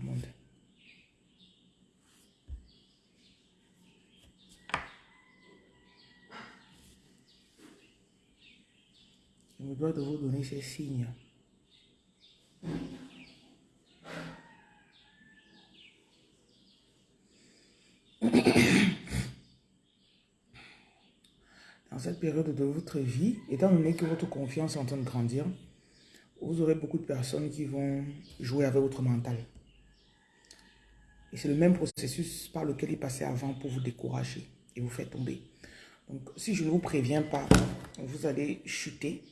monde. Je me dois de vous donner ces signes. Dans cette période de votre vie, étant donné que votre confiance est en train de grandir, vous aurez beaucoup de personnes qui vont jouer avec votre mental. Et c'est le même processus par lequel il passait avant pour vous décourager et vous faire tomber. Donc, si je ne vous préviens pas, vous allez chuter.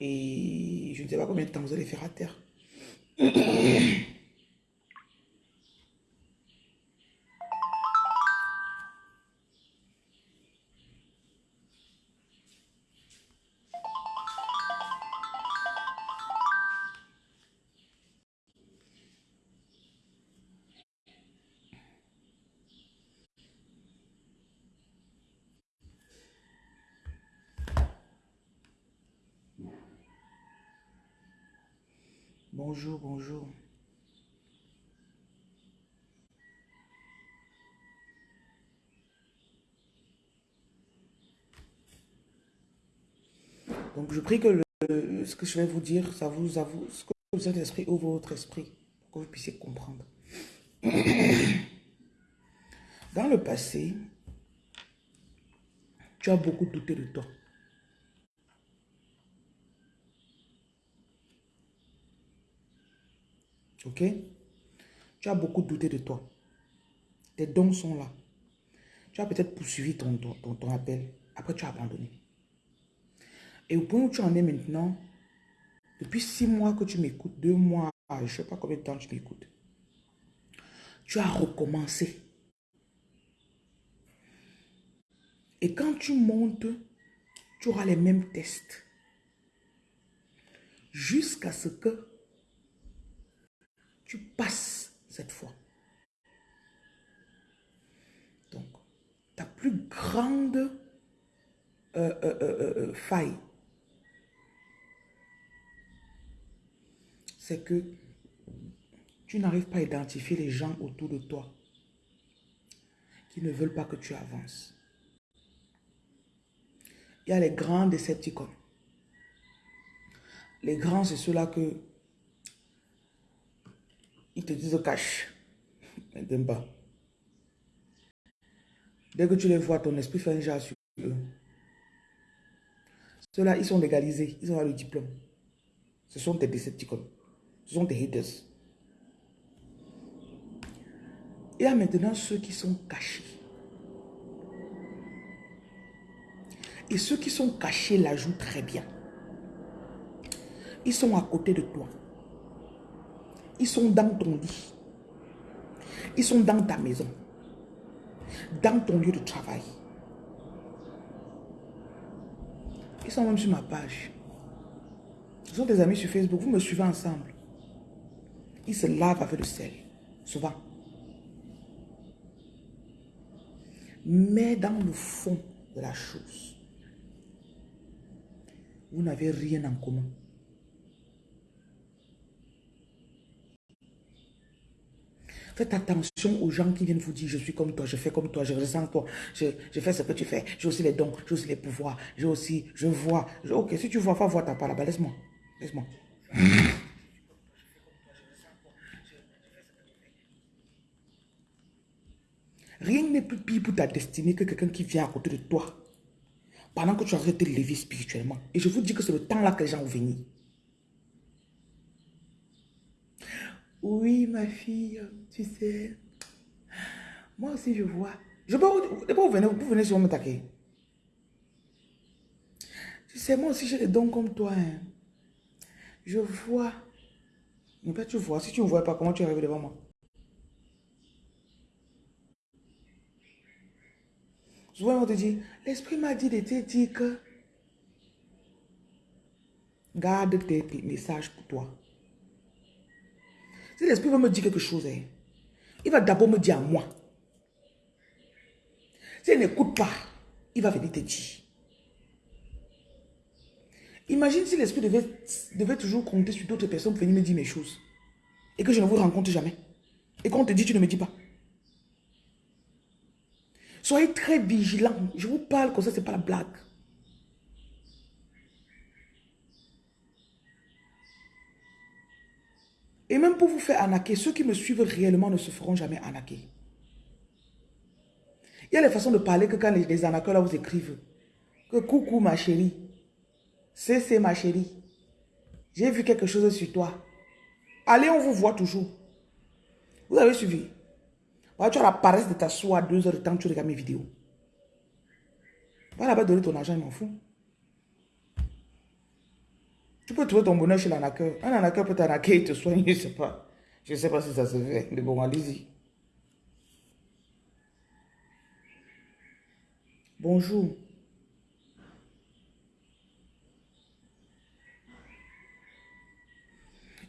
Et je ne sais pas combien de temps vous allez faire à terre. Bonjour, bonjour. Donc, je prie que le, ce que je vais vous dire, ça vous avoue, ce que vous êtes esprit ouvre votre esprit, pour que vous puissiez comprendre. Dans le passé, tu as beaucoup douté de toi. Ok? Tu as beaucoup douté de toi. Tes dons sont là. Tu as peut-être poursuivi ton, ton, ton, appel. Après, tu as abandonné. Et au point où tu en es maintenant, depuis six mois que tu m'écoutes, deux mois, je ne sais pas combien de temps tu m'écoutes, tu as recommencé. Et quand tu montes, tu auras les mêmes tests. Jusqu'à ce que tu passes cette fois. Donc, ta plus grande euh, euh, euh, faille, c'est que tu n'arrives pas à identifier les gens autour de toi qui ne veulent pas que tu avances. Il y a les grands décepticons. Les grands, c'est ceux-là que ils te disent t'aiment pas. Dès que tu les vois, ton esprit fait un jas sur eux. Ceux-là, ils sont légalisés. Ils ont le diplôme. Ce sont tes décepticons. Ce sont tes haters. Il y a maintenant ceux qui sont cachés. Et ceux qui sont cachés la jouent très bien. Ils sont à côté de toi. Ils sont dans ton lit. Ils sont dans ta maison. Dans ton lieu de travail. Ils sont même sur ma page. Ce sont des amis sur Facebook. Vous me suivez ensemble. Ils se lavent avec le sel. Souvent. Mais dans le fond de la chose, vous n'avez rien en commun. Faites attention aux gens qui viennent vous dire, je suis comme toi, je fais comme toi, je ressens toi, je, fais ce que tu fais, j'ai aussi les dons, j'ai aussi les pouvoirs, j'ai aussi, je vois. ok, si tu vois, va voir ta part là-bas, laisse-moi, laisse-moi. Rien n'est plus pire pour ta destinée que quelqu'un qui vient à côté de toi pendant que tu as de lever spirituellement. Et je vous dis que c'est le temps là que les gens vont venir. Oui, ma fille, tu sais, moi aussi je vois. Je peux, vous venez, vous venez sur me taquer. Tu sais, moi aussi j'ai des dons comme toi. Hein. Je vois. Mais pas tu vois. Si tu ne vois pas, comment tu arrives devant moi? Souvent, on te dit, l'esprit m'a dit de te dire que garde tes messages pour toi. Si l'esprit veut me dire quelque chose, hein, il va d'abord me dire à moi. S'il n'écoute pas, il va venir te dire. Imagine si l'esprit devait, devait toujours compter sur d'autres personnes pour venir me dire mes choses. et que je ne vous rencontre jamais. Et qu'on te dit, tu ne me dis pas. Soyez très vigilants. Je vous parle comme ça, ce n'est pas la blague. Et même pour vous faire arnaquer, ceux qui me suivent réellement ne se feront jamais arnaquer. Il y a les façons de parler que quand les, les arnaqueurs là vous écrivent. Que coucou ma chérie. C'est ma chérie. J'ai vu quelque chose sur toi. Allez, on vous voit toujours. Vous avez suivi. tu as la paresse de t'asseoir deux heures de temps, tu regardes mes vidéos. Pas là-bas donner ton argent, il m'en fout. Tu peux trouver ton bonheur chez l'arnaqueur. Un arnaqueur peut t'arnaquer et te soigner, je ne sais pas. Je ne sais pas si ça se fait. Mais bon, allez-y. Bonjour.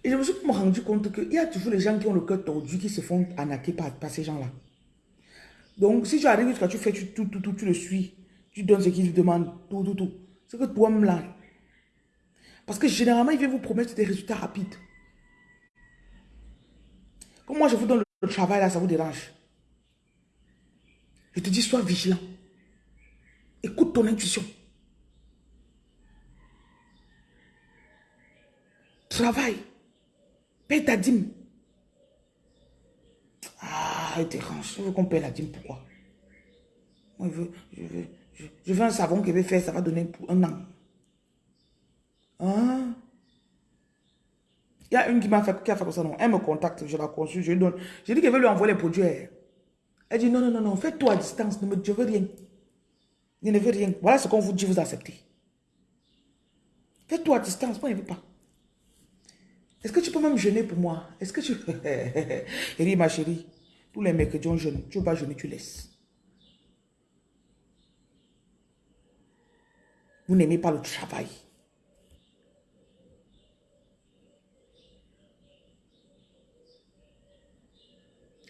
Et je me suis rendu compte qu'il y a toujours les gens qui ont le cœur tordu, qui se font arnaquer par, ces gens-là. Donc, si tu arrives tu fais tout, tout, tout, tu le suis, tu donnes ce qu'il te demande, tout, tout, tout. C'est que toi-même là. Parce que généralement, il vient vous promettre des résultats rapides. Comme moi, je vous donne le travail là, ça vous dérange. Je te dis, sois vigilant. Écoute ton intuition. Travaille. Paye ta dîme. Ah, il dérange. Je veux qu'on paye la dîme. Pourquoi? Moi, je veux, je veux, veux un savon qui va faire, ça va donner pour un an. Hein? Il y a une qui m'a fait, a fait comme ça, non. Elle me contacte, je la consulte, je lui donne. J'ai dit qu'elle veut lui envoyer les produits. Elle dit non, non, non, non, fais-toi à distance, ne je veux rien. Je ne veux rien. Voilà ce qu'on vous dit, vous acceptez. Fais-toi à distance, moi je ne veux pas. Est-ce que tu peux même jeûner pour moi? Est-ce que tu... Elle dit, ma chérie, tous les mercredis on jeûne. Tu veux pas jeûner, tu laisses. Vous n'aimez pas le travail.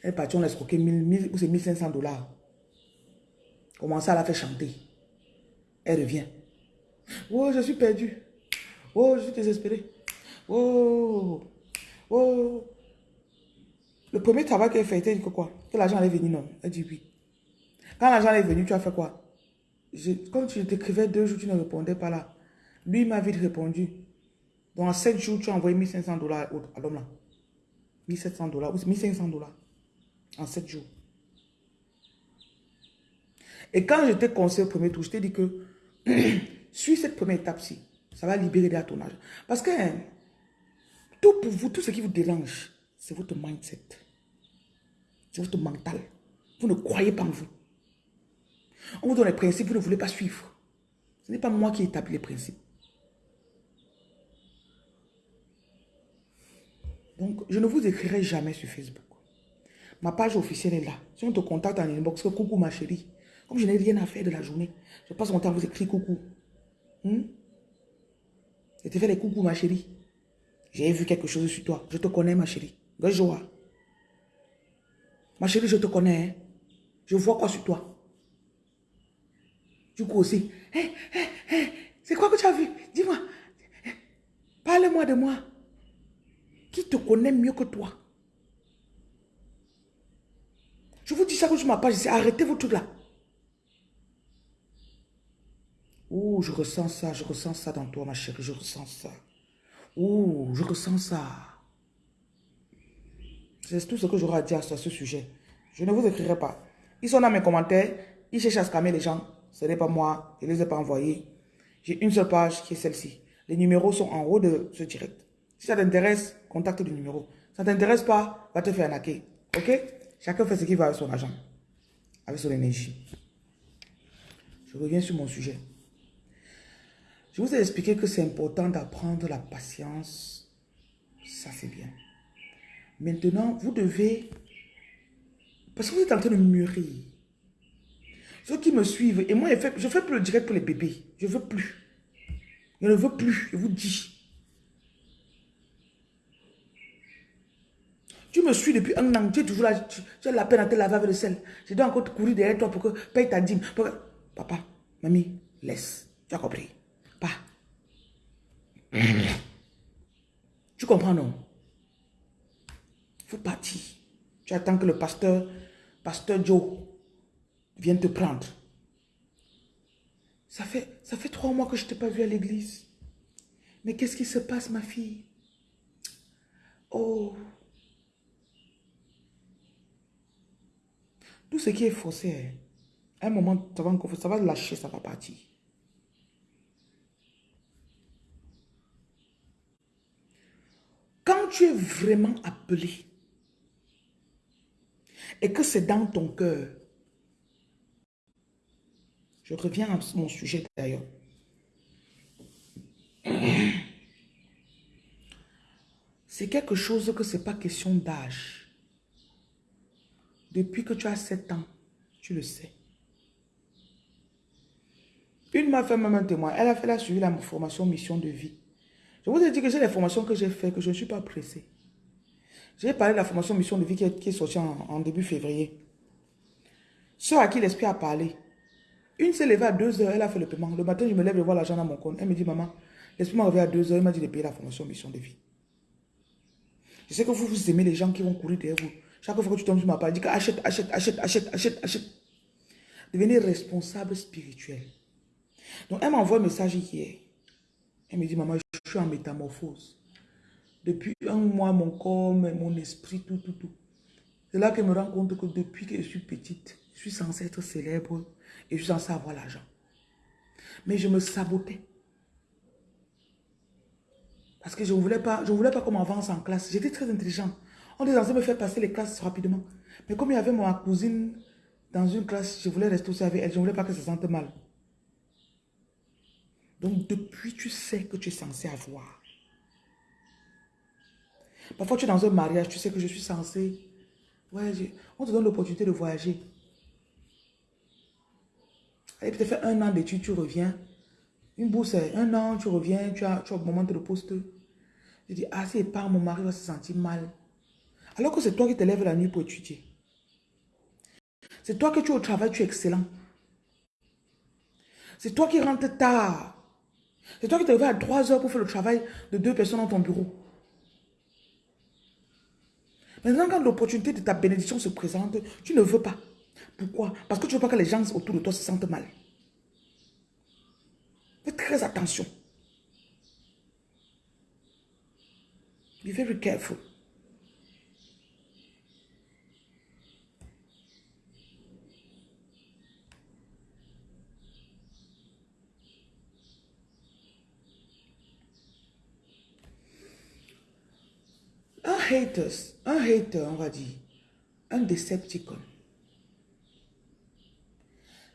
Elle est partie, on l'a escroqué 1000 ou c'est 1500 dollars. Comment ça, la fait chanter. Elle revient. Oh, je suis perdu. Oh, je suis désespéré. Oh, oh. Le premier travail qu'elle fait, elle dit que quoi? Que l'argent allait venir, non? Elle dit oui. Quand l'argent est venu, tu as fait quoi? Comme tu t'écrivais deux jours, tu ne répondais pas là. Lui m'a vite répondu. En sept jours, tu as envoyé 1500 dollars à l'homme là. 1700 dollars ou 1500 dollars. En sept jours. Et quand je t'ai conseillé au premier tour, je t'ai dit que suis cette première étape-ci. Ça va libérer de ton. Parce que hein, tout pour vous, tout ce qui vous dérange, c'est votre mindset. C'est votre mental. Vous ne croyez pas en vous. On vous donne les principes, vous ne voulez pas suivre. Ce n'est pas moi qui établis les principes. Donc, je ne vous écrirai jamais sur Facebook. Ma page officielle est là. Si on te contacte en inbox, coucou ma chérie. Comme je n'ai rien à faire de la journée, je passe mon temps à vous écrire coucou. Hmm? Je te fais les coucou ma chérie. J'ai vu quelque chose sur toi. Je te connais, ma chérie. Joie. Ma chérie, je te connais. Hein. Je vois quoi sur toi? Du coup aussi. c'est quoi que tu as vu? Dis-moi. Parle-moi de moi. Qui te connaît mieux que toi? Je vous dis ça sur ma page. Arrêtez vos trucs là. Oh, je ressens ça. Je ressens ça dans toi, ma chérie. Je ressens ça. Oh, je ressens ça. C'est tout ce que j'aurai à dire sur ce sujet. Je ne vous écrirai pas. Ils sont dans mes commentaires. Ils cherchent à scammer les gens. Ce n'est pas moi. Je ne les ai pas envoyés. J'ai une seule page qui est celle-ci. Les numéros sont en haut de ce direct. Si ça t'intéresse, contacte le numéro. Ça t'intéresse pas, va te faire arnaquer. Ok? Chacun fait ce qu'il va avec son argent. Avec son énergie. Je reviens sur mon sujet. Je vous ai expliqué que c'est important d'apprendre la patience. Ça, c'est bien. Maintenant, vous devez... Parce que vous êtes en train de mûrir. Ceux qui me suivent, et moi, je ne fais plus le direct pour les bébés. Je ne veux plus. Je ne veux plus, je vous dis. Tu me suis depuis un an, tu es toujours là, tu, as la peine à te laver avec le sel. Je dois encore te courir derrière toi pour que paye ta dîme. Papa, mamie, laisse. Tu as compris? Pas. Tu comprends, non? Faut partir. Tu attends que le pasteur, pasteur Joe, vienne te prendre. Ça fait, ça fait trois mois que je ne t'ai pas vu à l'église. Mais qu'est-ce qui se passe, ma fille? Oh. Tout ce qui est faussé, hein, à un moment, ça va, ça va lâcher, ça va partir. Quand tu es vraiment appelé et que c'est dans ton cœur, je reviens à mon sujet d'ailleurs. C'est quelque chose que ce n'est pas question d'âge. Depuis que tu as 7 ans, tu le sais. Une m'a fait même un témoin. Elle a fait la suivi la formation mission de vie. Je vous ai dit que j'ai les formations que j'ai fait, que je ne suis pas pressé. J'ai parlé de la formation mission de vie qui est, sortie en, début février. Ceux à qui l'esprit a parlé. Une s'est levée à 2 heures, elle a fait le paiement. Le matin, je me lève, je vois l'argent dans mon compte. Elle me dit, maman, l'esprit m'a levé à 2 heures, il m'a dit de payer la formation mission de vie. Je sais que vous, vous aimez les gens qui vont courir derrière vous. Chaque fois que tu tombes sur ma page, dis achète, achète, achète, achète, achète, achète. Devenez responsable spirituel. Donc, elle m'envoie un message hier. Elle me dit, maman, je suis en métamorphose. Depuis un mois, mon corps, mon esprit, tout, tout, tout. C'est là qu'elle me rend compte que depuis que je suis petite, je suis censée être célèbre et je suis censée avoir l'argent. Mais je me sabotais. Parce que je ne voulais pas, je voulais pas qu'on m'avance en classe. J'étais très intelligente. On était censé me faire passer les classes rapidement. Mais comme il y avait ma cousine dans une classe, je voulais rester aussi avec elle. Je ne voulais pas qu'elle se sente mal. Donc, depuis, tu sais que tu es censé avoir. Parfois, tu es dans un mariage, tu sais que je suis censé voyager. On te donne l'opportunité de voyager. Allez, peut-être faire un an d'études, tu reviens. Une bourse, un an, tu reviens, tu as, tu as augmenté le poste. Je dis, ah, si pas mon mari va se sentir mal. Alors que c'est toi qui te lèves la nuit pour étudier. C'est toi que tu es au travail, tu es excellent. C'est toi qui rentres tard. C'est toi qui te levé à 3 heures pour faire le travail de deux personnes dans ton bureau. Maintenant, quand l'opportunité de ta bénédiction se présente, tu ne veux pas. Pourquoi? Parce que tu ne veux pas que les gens autour de toi se sentent mal. Fais très attention. Be very careful. Un haters, un hater, on va dire, un Decepticon,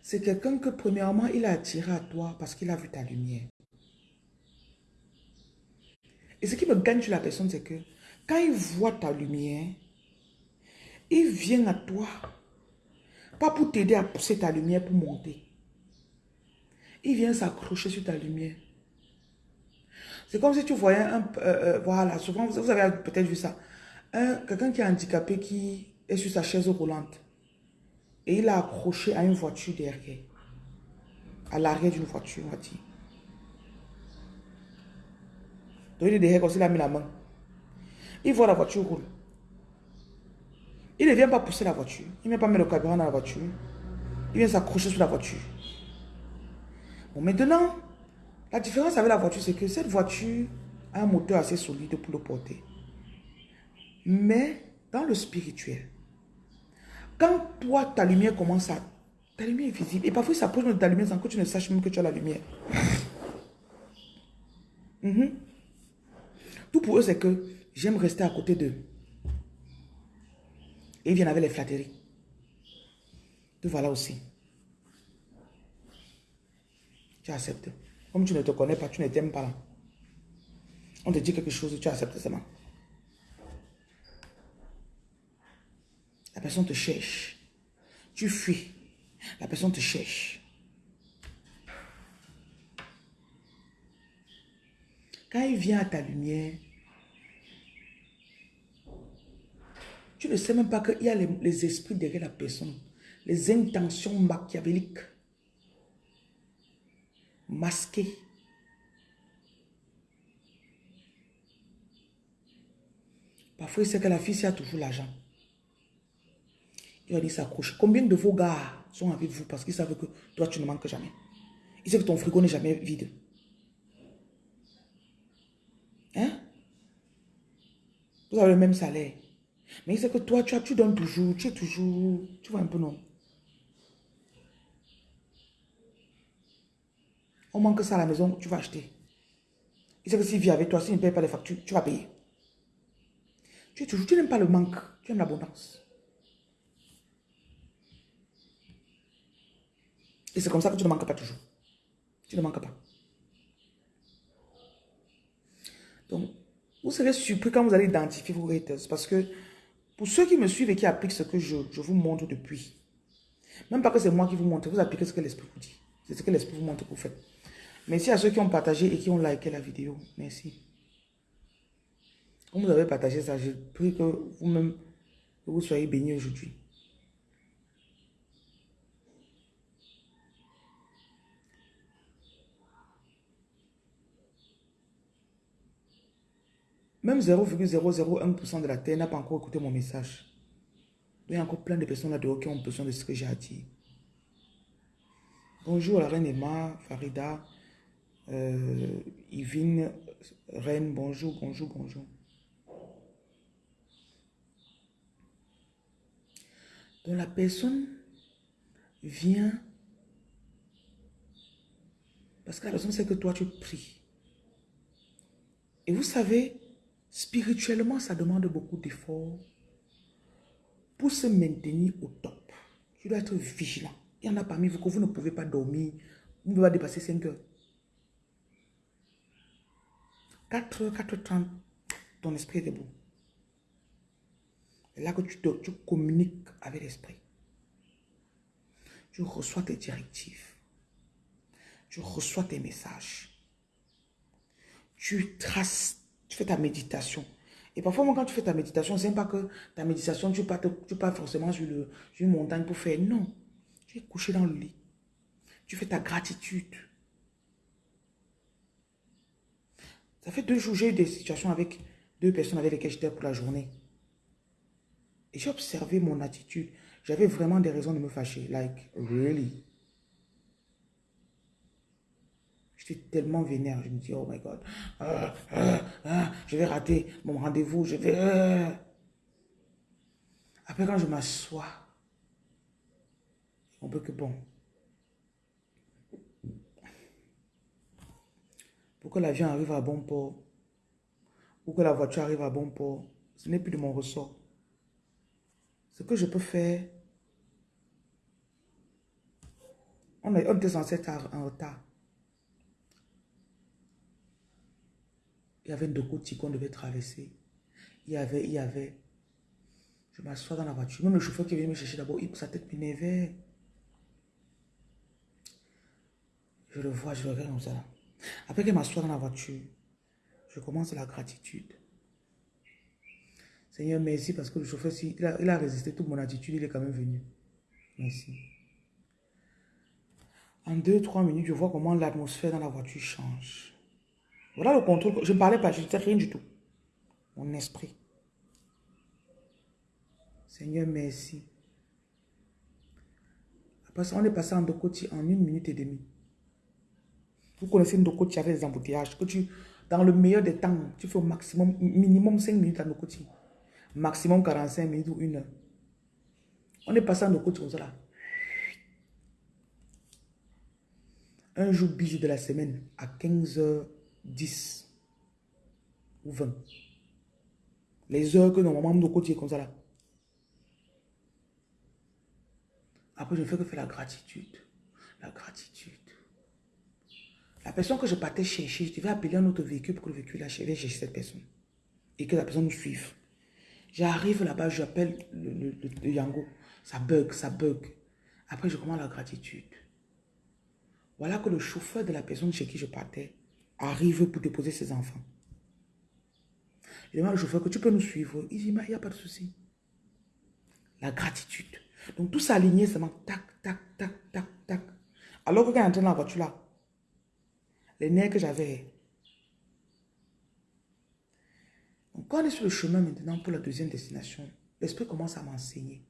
c'est quelqu'un que premièrement, il a attiré à toi parce qu'il a vu ta lumière. Et ce qui me gagne sur la personne, c'est que quand il voit ta lumière, il vient à toi, pas pour t'aider à pousser ta lumière pour monter. Il vient s'accrocher sur ta lumière. C'est comme si tu voyais un... Euh, euh, voilà, souvent, vous, avez peut-être vu ça. Quelqu'un qui est handicapé, qui est sur sa chaise roulante. Et il a accroché à une voiture derrière. À l'arrière d'une voiture, on va dire. Donc il est derrière comme s'il a mis la main. Il voit la voiture roule. Il ne vient pas pousser la voiture. Il ne vient pas mettre le carburant dans la voiture. Il vient s'accrocher sur la voiture. Bon, maintenant, la différence avec la voiture, c'est que cette voiture a un moteur assez solide pour le porter. Mais dans le spirituel, quand toi, ta lumière commence à... Ta lumière est visible. Et parfois, ça pose de ta lumière sans que tu ne saches même que tu as la lumière. Mhm. Tout pour eux, c'est que j'aime rester à côté d'eux. Et ils viennent avec les flatteries. Te voilà aussi. Tu acceptes. Comme tu ne te connais pas, tu ne t'aimes pas. On te dit quelque chose, tu acceptes seulement. La personne te cherche. Tu fuis. La personne te cherche. Quand il vient à ta lumière, tu ne sais même pas qu'il y a les esprits derrière la personne. Les intentions machiavéliques masqué. Parfois, il sait que la fille, a toujours l'argent. Il va dire s'accroche. Combien de vos gars sont avec vous parce qu'ils savent que toi, tu ne manques jamais? Ils savent que ton frigo n'est jamais vide. Hein? Vous avez le même salaire. Mais il sait que toi, tu, as, tu donnes toujours, tu es toujours, tu vois un peu non? On manque ça à la maison, tu vas acheter. Il sait que s'il vit avec toi, s'il ne paye pas les factures, tu vas payer. Tu toujours, tu n'aimes pas le manque, tu aimes l'abondance. Et c'est comme ça que tu ne manques pas toujours. Tu ne manques pas. Donc, vous serez surpris quand vous allez identifier vos haters. Parce que pour ceux qui me suivent et qui appliquent ce que je, vous montre depuis, même pas que c'est moi qui vous montre, vous appliquez ce que l'esprit vous dit. C'est ce que l'esprit vous montre que vous faites. Merci à ceux qui ont partagé et qui ont liké la vidéo. Merci. Vous avez partagé ça, je prie que vous-même, vous soyez bénis aujourd'hui. Même 0,001% de la terre n'a pas encore écouté mon message. Il y a encore plein de personnes là-dehors qui ont besoin de ce que j'ai à dire. Bonjour la reine Emma, Farida, euh, Yvine, reine, bonjour, bonjour, bonjour. Donc la personne vient parce que la personne sait que toi tu pries. Et vous savez, Spirituellement, ça demande beaucoup d'efforts pour se maintenir au top. Tu dois être vigilant. Il y en a parmi vous que vous ne pouvez pas dormir. Vous ne pouvez pas dépasser 5 heures. 4 heures, 4 h 30, ton esprit est debout. C'est là que tu, tu communiques avec l'esprit. Tu reçois tes directives. Tu reçois tes messages. Tu traces tu fais ta méditation. Et parfois, quand tu fais ta méditation, c'est pas que ta méditation, tu ne pas, pas forcément sur, le, une montagne pour faire. Non. Tu es couché dans le lit. Tu fais ta gratitude. Ça fait deux jours, j'ai eu des situations avec deux personnes avec lesquelles j'étais pour la journée. Et j'ai observé mon attitude. J'avais vraiment des raisons de me fâcher. Like, really? J'étais tellement vénère. Je me dis, oh my God, ah, ah, ah, je vais rater mon rendez-vous. Je vais... Après, quand je m'assois, on peut que bon. Pour que l'avion arrive à bon port, ou que la voiture arrive à bon port, ce n'est plus de mon ressort. Ce que je peux faire, on, était censé être en retard. Il y avait Ndokoti qu'on devait traverser. Il y avait, il y avait. Je m'assois dans la voiture. Même le chauffeur qui vient me chercher d'abord, sa tête m'énervait. Je le vois, je le regarde comme ça. Après qu'il m'assoit dans la voiture, je commence la gratitude. Seigneur, merci parce que le chauffeur, il a, résisté toute mon attitude, il est quand même venu. Merci. En deux, trois minutes, je vois comment l'atmosphère dans la voiture change. Voilà le contrôle. Je ne parlais pas, je ne sais rien du tout. Mon esprit. Seigneur, merci. On est passé en Dokoti en une minute et demie. Vous connaissez Ndokoti avec les embouteillages. Que tu, dans le meilleur des temps, tu fais au maximum, minimum 5 minutes à Ndokoti. Maximum 45 minutes ou une heure. On est passé en Ndokoti comme ça. Un jour busy de la semaine à 15 h 10 ou 20. Les heures que normalement nos côtés comme ça là. Après, je fais que faire la gratitude. La gratitude. La personne que je partais chercher, je devais appeler un autre véhicule pour que le véhicule achève chercher cette personne. Et que la personne nous suive. J'arrive là-bas, j'appelle le, le, Yango. Ça bug, ça bug. Après, je commence la gratitude. Voilà que le chauffeur de la personne chez qui je partais arrive pour déposer ses enfants. Je demande au chauffeur que tu peux nous suivre. Il dit, il n'y a pas de souci. La gratitude. Donc tout s'aligner seulement tac, tac, tac, tac, tac. Alors que quand il est dans la voiture là, les nerfs que j'avais. Quand on est sur le chemin maintenant pour la deuxième destination, l'esprit commence à m'enseigner.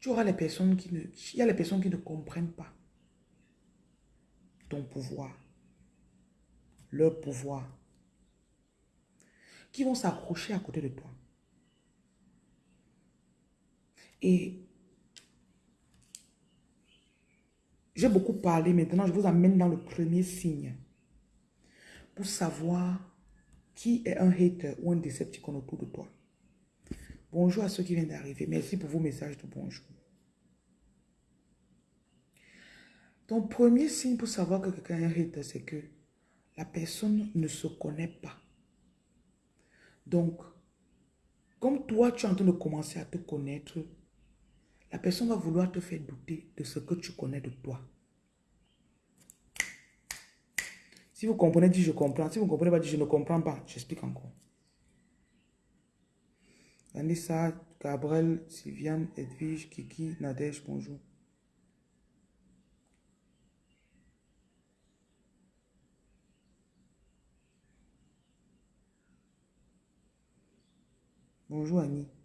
Tu auras les personnes qui ne... Il y a les personnes qui ne comprennent pas ton pouvoir, leur pouvoir, qui vont s'accrocher à côté de toi. Et j'ai beaucoup parlé, maintenant je vous amène dans le premier signe pour savoir qui est un hater ou un décepticon autour de toi. Bonjour à ceux qui viennent d'arriver. Merci pour vos messages de bonjour. Ton premier signe pour savoir que quelqu'un est un hater, c'est que la personne ne se connaît pas. Donc, comme toi, tu es en train de commencer à te connaître, la personne va vouloir te faire douter de ce que tu connais de toi. Si vous comprenez, dites je comprends. Si vous ne comprenez pas, dites je ne comprends pas. J'explique encore. Anissa, Gabriel, Sylviane, Edwige, Kiki, Nadège, bonjour. Bonjour Annie.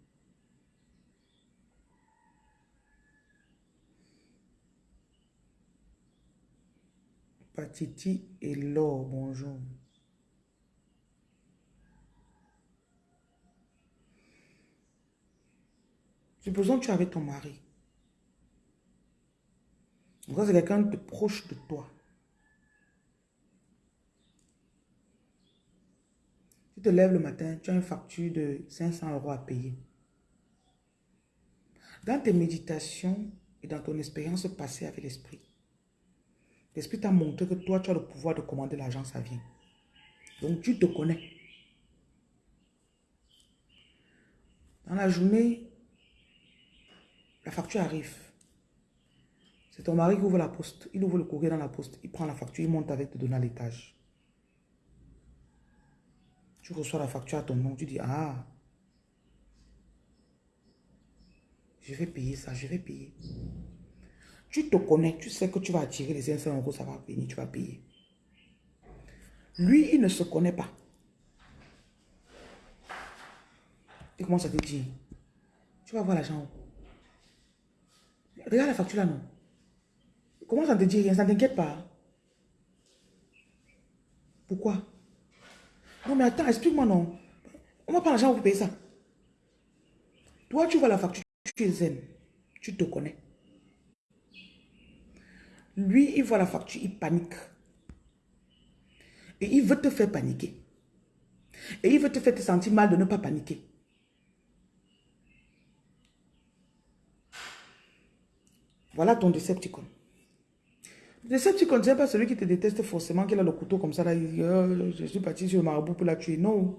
Patiti et Laure, bonjour. Supposons que tu es avec ton mari. Donc c'est quelqu'un de proche de toi. Tu te lèves le matin, tu as une facture de 500 euros à payer. Dans tes méditations et dans ton expérience passée avec l'esprit, l'esprit t'a montré que toi, tu as le pouvoir de commander l'argent, ça vient. Donc tu te connais. Dans la journée, la facture arrive. C'est ton mari qui ouvre la poste. Il ouvre le courrier dans la poste. Il prend la facture, il monte avec te donner à l'étage. Tu reçois la facture à ton nom. Tu dis, ah, je vais payer ça, je vais payer. Tu te connais, tu sais que tu vas attirer les 500 euros, ça va venir, tu vas payer. Lui, il ne se connaît pas. Il commence à te dire, tu vas voir l'argent. Regarde la facture là, non? Comment ça te dit rien, ça ne t'inquiète pas? Pourquoi? Non, mais attends, explique-moi, non? On va prendre l'argent pour payer ça. Toi, tu vois la facture, tu es zen. Tu te connais. Lui, il voit la facture, il panique. Et il veut te faire paniquer. Et il veut te faire te sentir mal de ne pas paniquer. Voilà ton Decepticon. Le Decepticon, ce n'est pas celui qui te déteste forcément, qui a le couteau comme ça, là, il dit, oh, je suis parti sur le marabout pour la tuer. Non.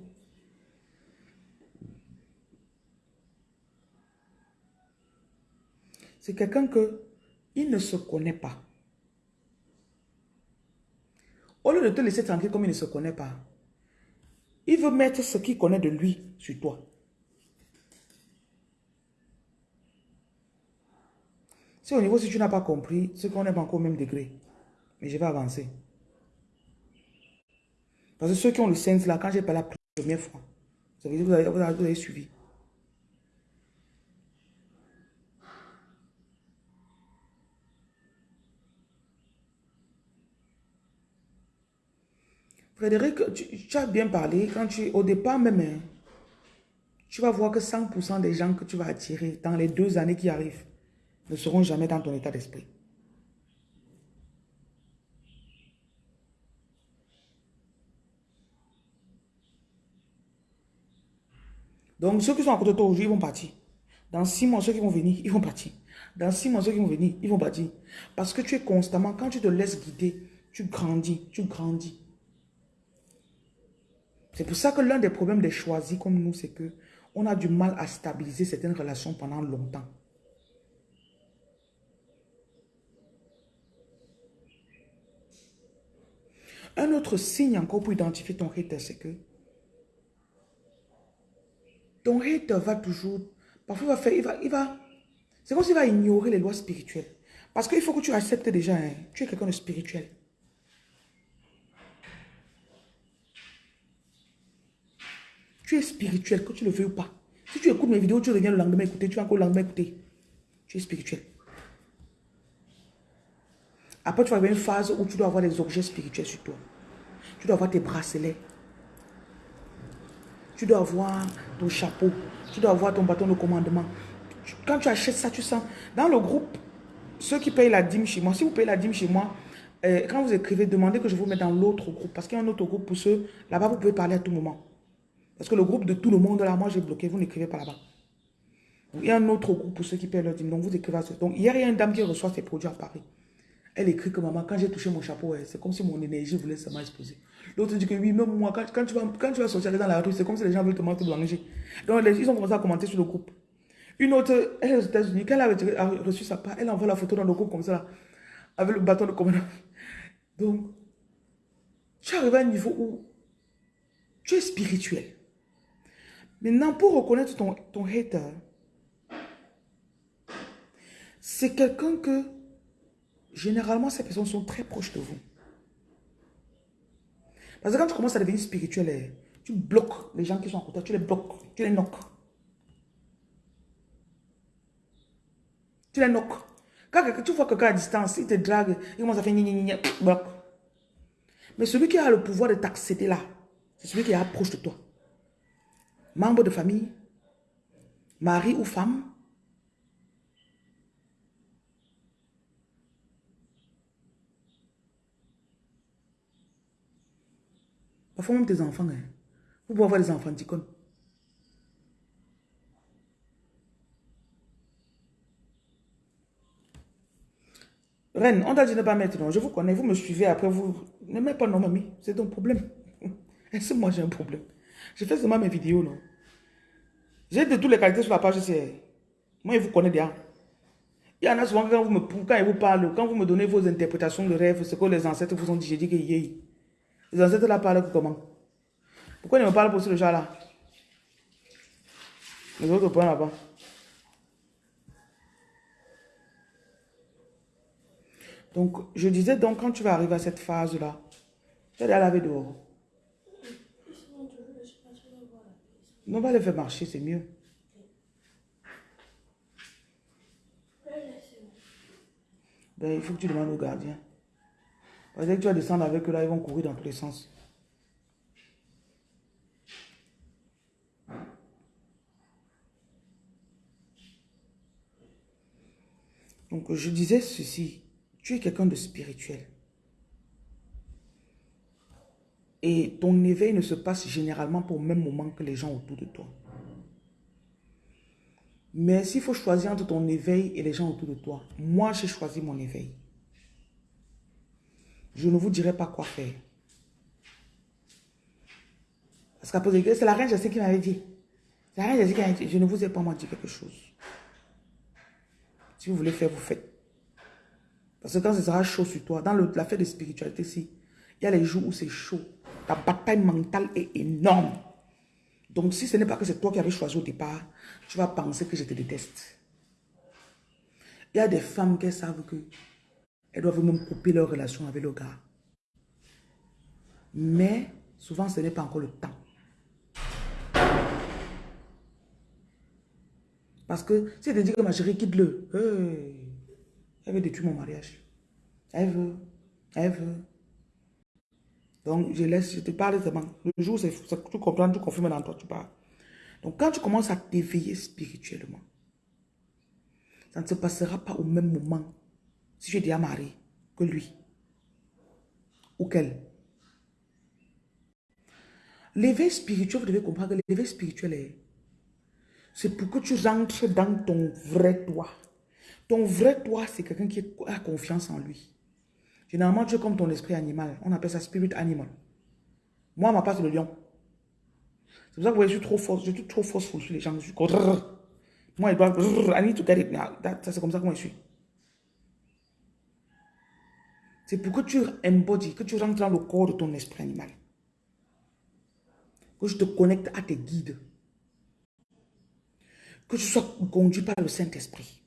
C'est quelqu'un que il ne se connaît pas. Au lieu de te laisser tranquille comme il ne se connaît pas, il veut mettre ce qu'il connaît de lui sur toi. Si au niveau, si tu n'as pas compris, c'est qu'on n'est pas encore au même degré. Mais je vais avancer. Parce que ceux qui ont le sens là, quand j'ai parlé la première fois, vous avez, vous avez, vous avez suivi. Frédéric, tu, as bien parlé. Quand tu, au départ même, hein, tu vas voir que 100% des gens que tu vas attirer dans les deux années qui arrivent ne seront jamais dans ton état d'esprit. Donc, ceux qui sont à côté de toi aujourd'hui, ils vont partir. Dans six mois, ceux qui vont venir, ils vont partir. Dans six mois, ceux qui vont venir, ils vont partir. Parce que tu es constamment, quand tu te laisses guider, tu grandis, tu grandis. C'est pour ça que l'un des problèmes des choisis comme nous, c'est que on a du mal à stabiliser certaines relations pendant longtemps. Un autre signe encore pour identifier ton hater, c'est que ton hater va toujours, parfois il va faire, il va, il va c'est comme s'il va ignorer les lois spirituelles. Parce qu'il faut que tu acceptes déjà, hein, tu es quelqu'un de spirituel. Tu es spirituel, que tu le veux ou pas. Si tu écoutes mes vidéos, tu reviens le lendemain écouter, tu vas encore le lendemain écouter. Tu es spirituel. Après, tu vas avoir une phase où tu dois avoir des objets spirituels sur toi. Tu dois avoir tes bracelets. Tu dois avoir ton chapeau. Tu dois avoir ton bâton de commandement. Quand tu achètes ça, tu sens. Dans le groupe, ceux qui payent la dîme chez moi, si vous payez la dîme chez moi, euh, quand vous écrivez, demandez que je vous mette dans l'autre groupe. Parce qu'il y a un autre groupe pour ceux. Là-bas, vous pouvez parler à tout moment. Parce que le groupe de tout le monde, là, moi, j'ai bloqué. Vous n'écrivez pas là-bas. Il y a un autre groupe pour ceux qui payent leur dîme. Donc, vous écrivez à ce. Donc, hier, il y a une dame qui reçoit ses produits à Paris. Elle écrit que maman, quand j'ai touché mon chapeau, c'est comme si mon énergie voulait seulement exploser. L'autre dit que oui, même moi, quand, tu, vas, sortir dans la rue, c'est comme si les gens veulent te manger Donc, ils ont commencé à commenter sur le groupe. Une autre, elle est aux États-Unis, quand elle a reçu sa part, elle envoie la photo dans le groupe comme ça, avec le bâton de commandement. Donc, tu arrives à un niveau où tu es spirituel. Maintenant, pour reconnaître ton, ton hater, c'est quelqu'un que généralement, ces personnes sont très proches de vous. Parce que quand tu commences à devenir spirituel, eh, tu bloques les gens qui sont à côté, tu les bloques, tu les knock. Tu les knock. Quand tu vois quelqu'un à distance, il te drague, il commence à faire ni bloque. Mais celui qui a le pouvoir de t'accéder là, c'est celui qui est proche de toi. Membre de famille, mari ou femme, Parfois même tes enfants, hein. vous pouvez avoir des enfants d'icônes. Reine, on t'a dit ne pas mettre non. Je vous connais, vous me suivez après, vous ne mettez pas non, mamie. C'est ton problème. Est-ce que moi j'ai un problème? Je fais seulement mes vidéos, non. J'ai de toutes les qualités sur la page, c'est... Moi, je vous connais déjà. Il y en a souvent quand, vous me, quand ils vous parlent, quand vous me donnez vos interprétations de rêves, ce que les ancêtres vous ont dit, j'ai dit que. Les ancêtres là parlent comment? Pourquoi ils me parlent sur le chat là Les autres points là-bas. Donc, je disais donc, quand tu vas arriver à cette phase-là, tu vas aller laver dehors. Non, on va les faire marcher, c'est mieux. Ben, il faut que tu demandes au gardien. Parce que tu vas descendre avec eux là, ils vont courir dans tous les sens. Donc, je disais ceci. Tu es quelqu'un de spirituel. Et ton éveil ne se passe généralement pour le même moment que les gens autour de toi. Mais s'il faut choisir entre ton éveil et les gens autour de toi, moi j'ai choisi mon éveil. Je ne vous dirai pas quoi faire. Parce qu'après, c'est la reine sais qui m'avait dit. C'est la reine qui m'avait dit, je ne vous ai pas dit quelque chose. Si vous voulez faire, vous faites. Parce que quand ce sera chaud sur toi, dans l'affaire de spiritualité, si, il y a les jours où c'est chaud. Ta bataille mentale est énorme. Donc, si ce n'est pas que c'est toi qui avais choisi au départ, tu vas penser que je te déteste. Il y a des femmes qui savent que elles doivent même couper leur relation avec le gars. Mais souvent, ce n'est pas encore le temps. Parce que si elle te que ma chérie quitte-le, elle veut détruire mon mariage. Elle veut, elle veut. Donc, je laisse, je te parle seulement. Le jour où tu comprends, tu confirmes dans toi, tu parles. Donc, quand tu commences à t'éveiller spirituellement, ça ne se passera pas au même moment si tu es déjà marié que lui ou qu'elle. L'éveil spirituel, vous devez comprendre que l'éveil spirituel est, c'est pour que tu rentres dans ton vrai toi. Ton vrai toi, c'est quelqu'un qui a confiance en lui. Généralement, tu es comme ton esprit animal. On appelle ça spirit animal. Moi, ma part, c'est le lion. C'est pour ça que je suis trop force. Je suis trop force sur les gens. Je suis Moi, ils doivent... I need to get it C'est comme ça que moi, je suis. C'est pour que tu embodies, que tu rentres dans le corps de ton esprit animal. Que je te connecte à tes guides. Que tu sois conduit par le Saint-Esprit.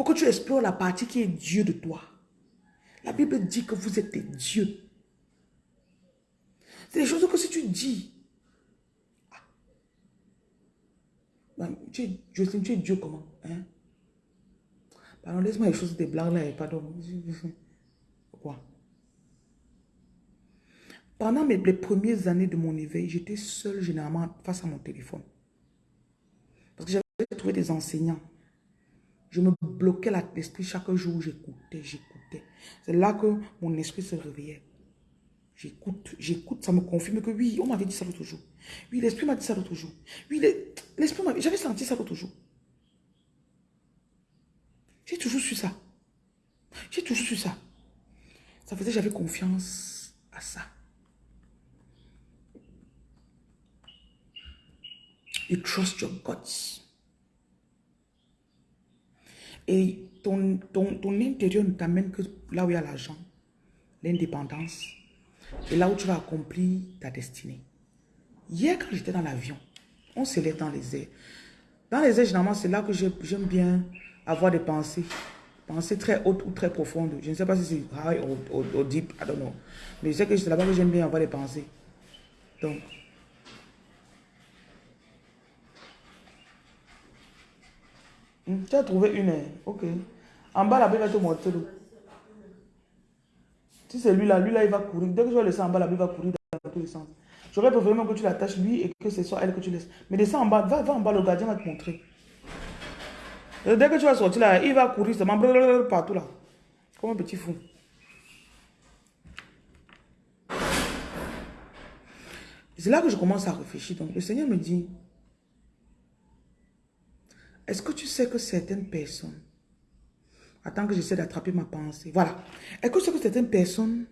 Pour que tu explores la partie qui est Dieu de toi. La Bible dit que vous êtes des dieux. C'est des choses que si tu dis, ah. Tu, es, tu es Dieu comment hein? Pardon, laisse-moi les choses des blagues là, pardon. Quoi? Pendant mes, les premières années de mon éveil, j'étais seule généralement face à mon téléphone. Parce que j'avais trouvé des enseignants. Je me bloquais l'esprit chaque jour, j'écoutais, j'écoutais. C'est là que mon esprit se réveillait. J'écoute, j'écoute, ça me confirme que oui, on m'avait dit ça l'autre jour. Oui, l'esprit m'a dit ça l'autre jour. Oui, l'esprit m'avait, j'avais senti ça l'autre jour. J'ai toujours su ça. J'ai toujours su ça. Ça faisait j'avais confiance à ça. You trust your guts. Et ton, ton, ton intérieur ne t'amène que là où il y a l'argent, l'indépendance, et là où tu vas accomplir ta destinée. Hier, quand j'étais dans l'avion, on s'élève dans les airs. Dans les airs, généralement, c'est là que j'aime bien avoir des pensées. Pensées très hautes ou très profondes. Je ne sais pas si c'est high ou, deep, I don't know. Mais je sais que c'est là-bas que j'aime bien avoir des pensées. Donc, hmm, tu as trouvé une, hein? ok. En bas, là-bas, il va te montrer. Si c'est lui là, lui là, il va courir. Dès que je vais laisser en bas, là, il va courir dans tous les sens. J'aurais préféré que tu l'attaches lui et que ce soit elle que tu laisses. Mais descends en bas, va, va en bas, le gardien va te montrer. dès que tu vas sortir là, il va courir seulement partout là. Comme un petit fou. C'est là que je commence à réfléchir. Donc le Seigneur me dit, est-ce que tu sais que certaines personnes Attends que j'essaie d'attraper ma pensée. Voilà. Est-ce que tu sais que certaines personnes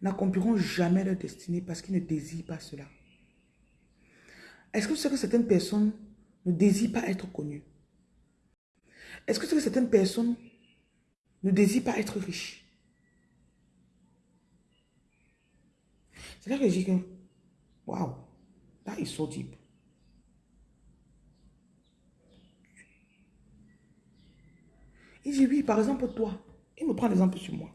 n'accompliront jamais leur destinée parce qu'ils ne désirent pas cela? Est-ce que tu sais que certaines personnes ne désirent pas être connues? Est-ce que tu sais que certaines personnes ne désirent pas être riches? C'est là que je dis que, wow, that is so deep. Il dit oui, par exemple, toi. Il me prend l'exemple sur moi.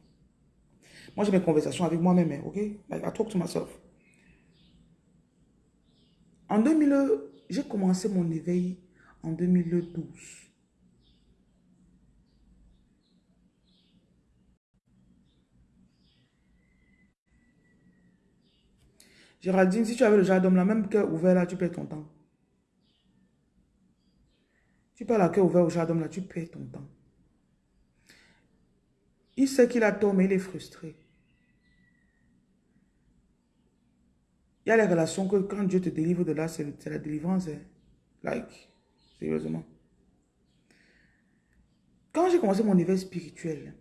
Moi, j'ai mes conversations avec moi-même, hein, ok? Like, I talk to myself. En 2000, j'ai commencé mon éveil en 2012. Géraldine, si tu avais le jardin la même cœur ouvert là, tu perds ton temps. Tu parles à cœur ouvert au jardin là, tu perds ton temps. Il sait qu'il a tort, mais il est frustré. Il y a les relations que quand Dieu te délivre de là, c'est la délivrance. Hein. Like, sérieusement. Quand j'ai commencé mon éveil spirituel,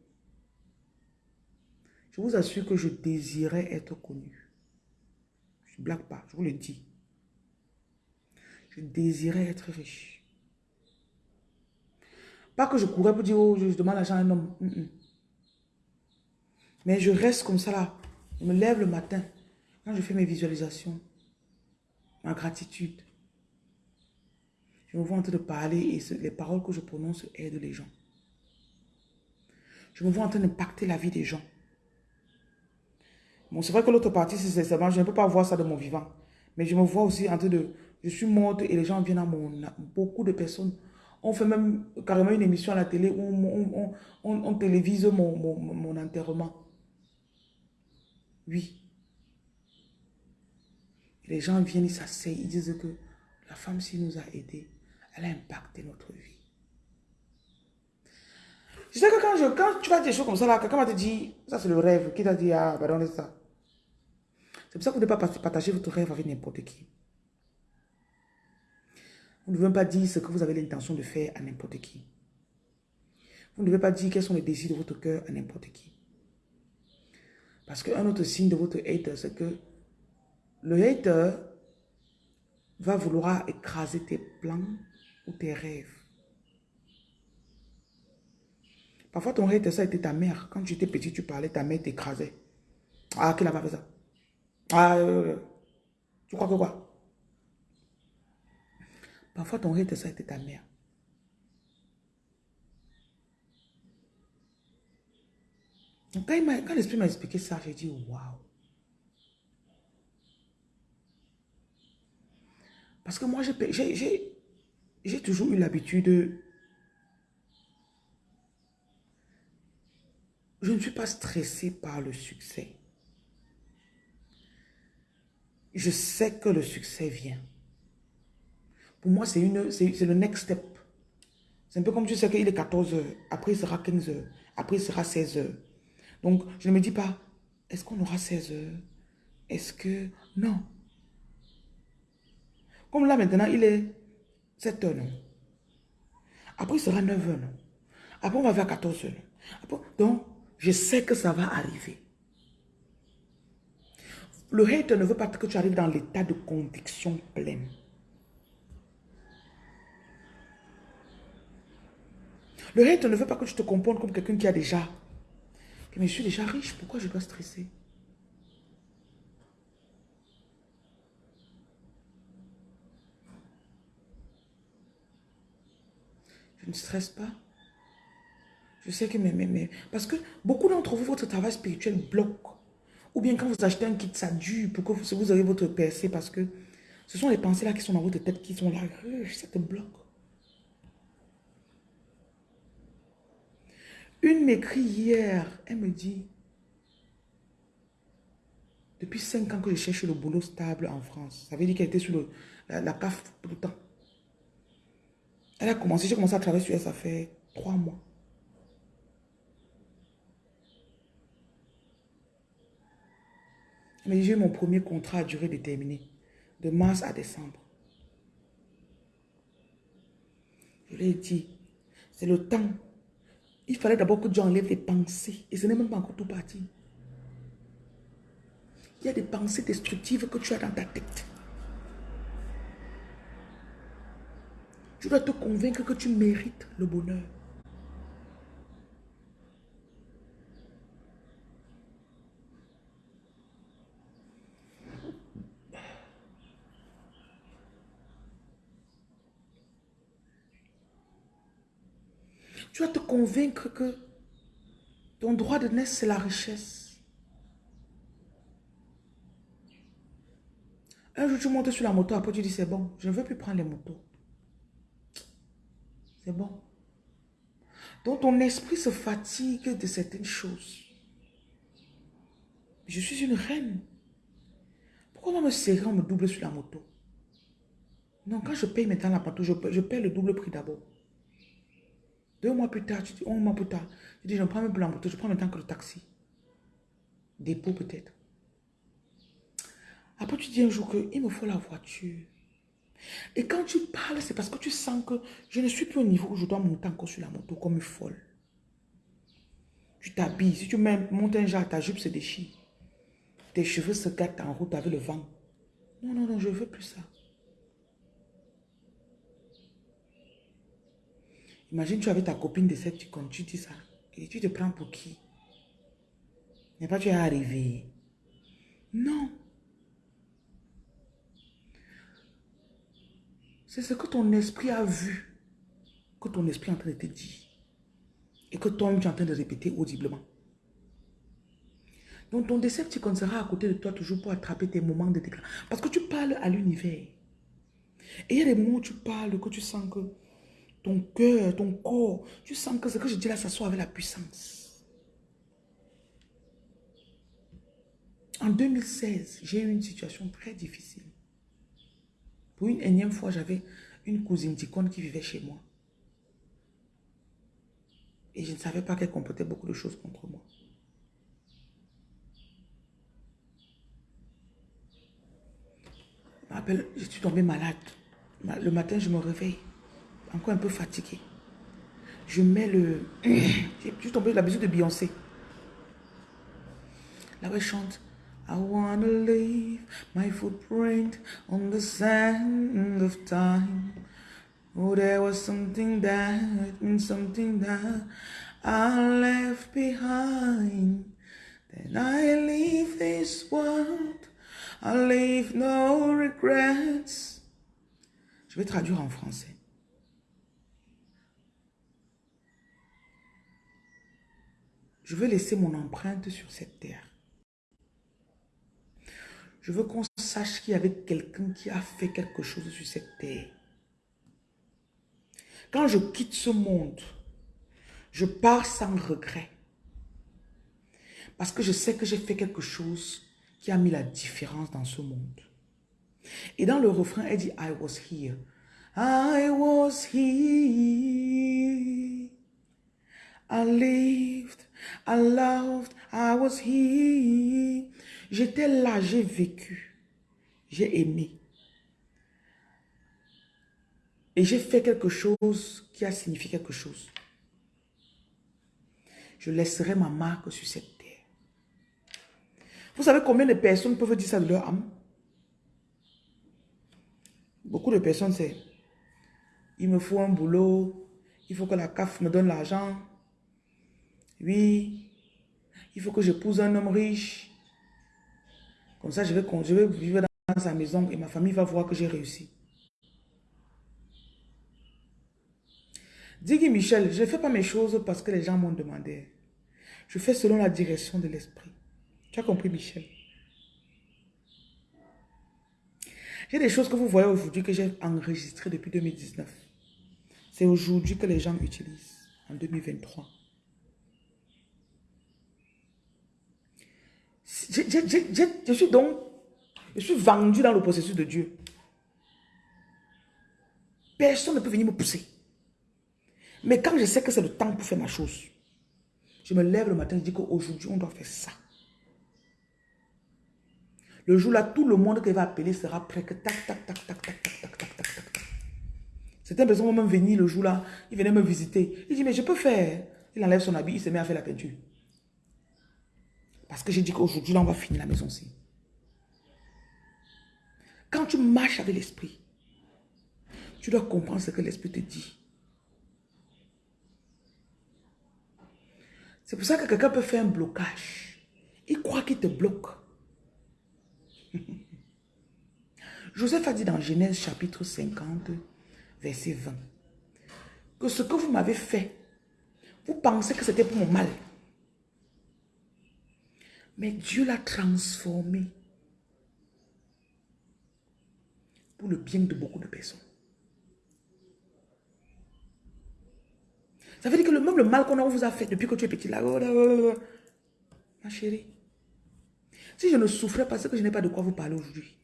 je vous assure que je désirais être connu. Je ne blague pas, je vous le dis. Je désirais être riche. Pas que je courais pour dire, oh, je demande l'argent à un homme. Mais je reste comme ça là. Je me lève le matin. Quand je fais mes visualisations, ma gratitude, je me vois en train de parler et les paroles que je prononce aident les gens. Je me vois en train d'impacter la vie des gens. Bon, c'est vrai que l'autre partie, c'est seulement, je ne peux pas voir ça de mon vivant. Mais je me vois aussi en train de... Je suis morte et les gens viennent à mon... Beaucoup de personnes on fait même carrément une émission à la télé où on, on, télévise mon, mon enterrement. Oui. les gens viennent, ils s'asseyent, ils disent que la femme, s'il nous a aidés, elle a impacté notre vie. Je sais que quand, je, quand tu vas des choses comme ça, là, quelqu'un va te dire, ça c'est le rêve, qui t'a dit, ah, pardon, c'est ça. C'est pour ça que vous ne devez pas partager votre rêve avec n'importe qui. Vous ne devez pas dire ce que vous avez l'intention de faire à n'importe qui. Vous ne devez pas dire quels sont les désirs de votre cœur à n'importe qui. Parce qu'un autre signe de votre hater, c'est que le hater va vouloir écraser tes plans ou tes rêves. Parfois, ton hater, ça a été ta mère. Quand tu étais petit, tu parlais, ta mère t'écrasait. Ah, qui n'a pas fait ça? Ah, euh, euh, tu crois que quoi? Parfois, ton hater, ça a été ta mère. Quand, l'esprit m'a expliqué ça, j'ai dit, waouh. Parce que moi, j'ai toujours eu l'habitude... de, Je ne suis pas stressée par le succès. Je sais que le succès vient. Pour moi, c'est le next step. C'est un peu comme tu sais qu'il est 14 heures, après il sera 15 heures, après il sera 16 heures. Donc, je ne me dis pas, est-ce qu'on aura 16 heures? Est-ce que... Non. Comme là maintenant, il est 7 heures, non Après, il sera 9 heures, non Après, on va vers 14 heures, non Donc, je sais que ça va arriver. Le hate ne veut pas que tu arrives dans l'état de conviction pleine. Le hate ne veut pas que tu te comportes comme quelqu'un qui a déjà. Mais je suis déjà riche, pourquoi je dois stresser? Je ne stresse pas. Je sais que mais, mais, parce que beaucoup d'entre vous, votre travail spirituel bloque. Ou bien quand vous achetez un kit, ça dure pour que vous, vous ayez votre percée parce que ce sont les pensées là qui sont dans votre tête qui sont là. Ça te bloque. Une m'écrit hier, elle me dit, depuis cinq ans que je cherche le boulot stable en France. Ça veut dire qu'elle était sur la, CAF tout le temps. Elle a commencé, j'ai commencé à travailler sur elle, ça fait trois mois. Mais j'ai eu mon premier contrat à durée déterminée, de mars à décembre. Je lui ai dit, c'est le temps. Il fallait d'abord que Dieu enlève les pensées. Et ce n'est même pas encore tout parti. Il y a des pensées destructives que tu as dans ta tête. Tu dois te convaincre que tu mérites le bonheur. Tu vas te convaincre que ton droit de naissance, c'est la richesse. Un jour, tu montes sur la moto, après tu dis, c'est bon, je ne veux plus prendre les motos. C'est bon. Donc, ton esprit se fatigue de certaines choses. Je suis une reine. Pourquoi on me serrer, on me double sur la moto? Non, quand je paye maintenant la moto, je, je paye le double prix d'abord. Deux mois plus tard, tu dis, un mois plus tard, tu dis, je prends même plus la moto, je prends maintenant que le taxi. Dépôt peut-être. Après, tu dis un jour qu'il me faut la voiture. Et quand tu parles, c'est parce que tu sens que je ne suis plus au niveau où je dois monter encore sur la moto comme une folle. Tu t'habilles. Si tu montes un genre, ta jupe se déchire. Tes cheveux se gâtent en route avec le vent. Non, non, non, je ne veux plus ça. Imagine, tu avais ta copine de cette tu dis ça. Et tu te prends pour qui? N'est pas tu es arrivé. Non. C'est ce que ton esprit a vu, que ton esprit est en train de te dire. Et que toi-même tu es en train de répéter audiblement. Donc ton décepticon sera à côté de toi toujours pour attraper tes moments de déclin. Parce que tu parles à l'univers. Et il y a des mots où tu parles que tu sens que ton cœur, ton corps, tu sens que ce que je dis là, ça soit avec la puissance. En 2016, j'ai eu une situation très difficile. Pour une énième fois, j'avais une cousine ticone qui vivait chez moi. Et je ne savais pas qu'elle comportait beaucoup de choses contre moi. Je suis tombée malade. Le matin, je me réveille encore un peu fatigué. Je mets le... J'ai suis tombé la musique de Beyoncé. Là où elle chante. I wanna leave my footprint on the sand of time. Oh, there was something that something that I left behind. Then I leave this world. I leave no regrets. Je vais traduire en français. Je veux laisser mon empreinte sur cette terre. Je veux qu'on sache qu'il y avait quelqu'un qui a fait quelque chose sur cette terre. Quand je quitte ce monde, je pars sans regret. Parce que je sais que j'ai fait quelque chose qui a mis la différence dans ce monde. Et dans le refrain, elle dit, I was here. I was here. I lived, I loved, I was. J'étais là, j'ai vécu, j'ai aimé. Et j'ai fait quelque chose qui a signifié quelque chose. Je laisserai ma marque sur cette terre. Vous savez combien de personnes peuvent dire ça de leur âme? Beaucoup de personnes, c'est il me faut un boulot, il faut que la CAF me donne l'argent. Oui, il faut que j'épouse un homme riche. Comme ça, je vais, je vais vivre dans sa maison et ma famille va voir que j'ai réussi. Dis Michel, je ne fais pas mes choses parce que les gens m'ont demandé. Je fais selon la direction de l'esprit. Tu as compris, Michel? J'ai des choses que vous voyez aujourd'hui que j'ai enregistrées depuis 2019. C'est aujourd'hui que les gens utilisent, en 2023. Je suis donc, je suis vendu dans le processus de Dieu. Personne ne peut venir me pousser. Mais quand je sais que c'est le temps pour faire ma chose, je me lève le matin, je dis qu'aujourd'hui, on doit faire ça. Le jour-là, tout le monde qui va appeler sera prêt que tac, tac, tac, tac, tac, tac, tac, tac, tac, tac. Certaines personnes vont même venir le jour-là, ils venaient me visiter. Il dit, mais je peux faire. Il enlève son habit, il se met à faire la peinture. Parce que j'ai dit qu'aujourd'hui, là, on va finir la maison-ci. Quand tu marches avec l'esprit, tu dois comprendre ce que l'esprit te dit. C'est pour ça que quelqu'un peut faire un blocage. Il croit qu'il te bloque. Joseph a dit dans Genèse chapitre 50, verset 20, que ce que vous m'avez fait, vous pensez que c'était pour mon mal. Mais Dieu l'a transformé pour le bien de beaucoup de personnes. Ça veut dire que le même le mal qu'on vous a fait depuis que tu es petit là, oh oh oh ma chérie, si je ne souffrais pas, c'est que je n'ai pas de quoi vous parler aujourd'hui.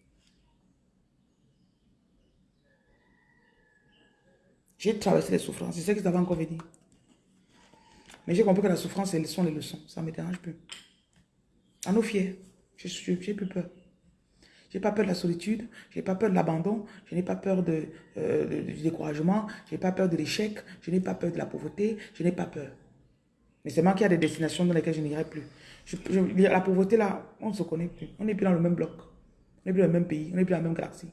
J'ai traversé les souffrances. C'est ce que ça va encore venir. Mais j'ai compris que la souffrance, ce sont les leçons. Ça ne me dérange plus. À nos fiers, j'ai plus peur. Je n'ai pas peur de la solitude, je n'ai pas peur de l'abandon, je n'ai pas peur de, euh, du découragement, je n'ai pas peur de l'échec, je n'ai pas peur de la pauvreté, je n'ai pas peur. Mais c'est moi qui a des destinations dans lesquelles je n'irai plus. la pauvreté, là, on ne se connaît plus. On n'est plus dans le même bloc. On n'est plus dans le même pays. On n'est plus dans la même galaxie.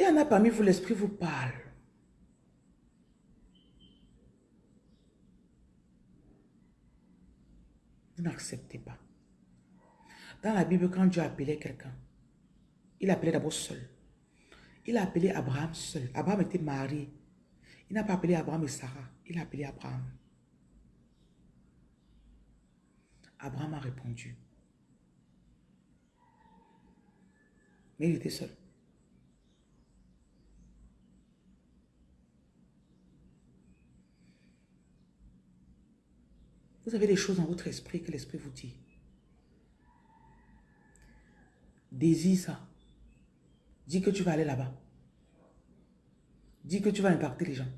Il y en a parmi vous, l'esprit vous parle. Vous n'acceptez pas. Dans la Bible, quand Dieu appelait quelqu'un, il appelait d'abord seul. Il a appelé Abraham seul. Abraham était marié. Il n'a pas appelé Abraham et Sarah. Il a appelé Abraham. Abraham a répondu. Mais il était seul. Vous avez des choses dans votre esprit que l'esprit vous dit. Désire ça. Dis que tu vas aller là-bas. Dis que tu vas impacter les gens.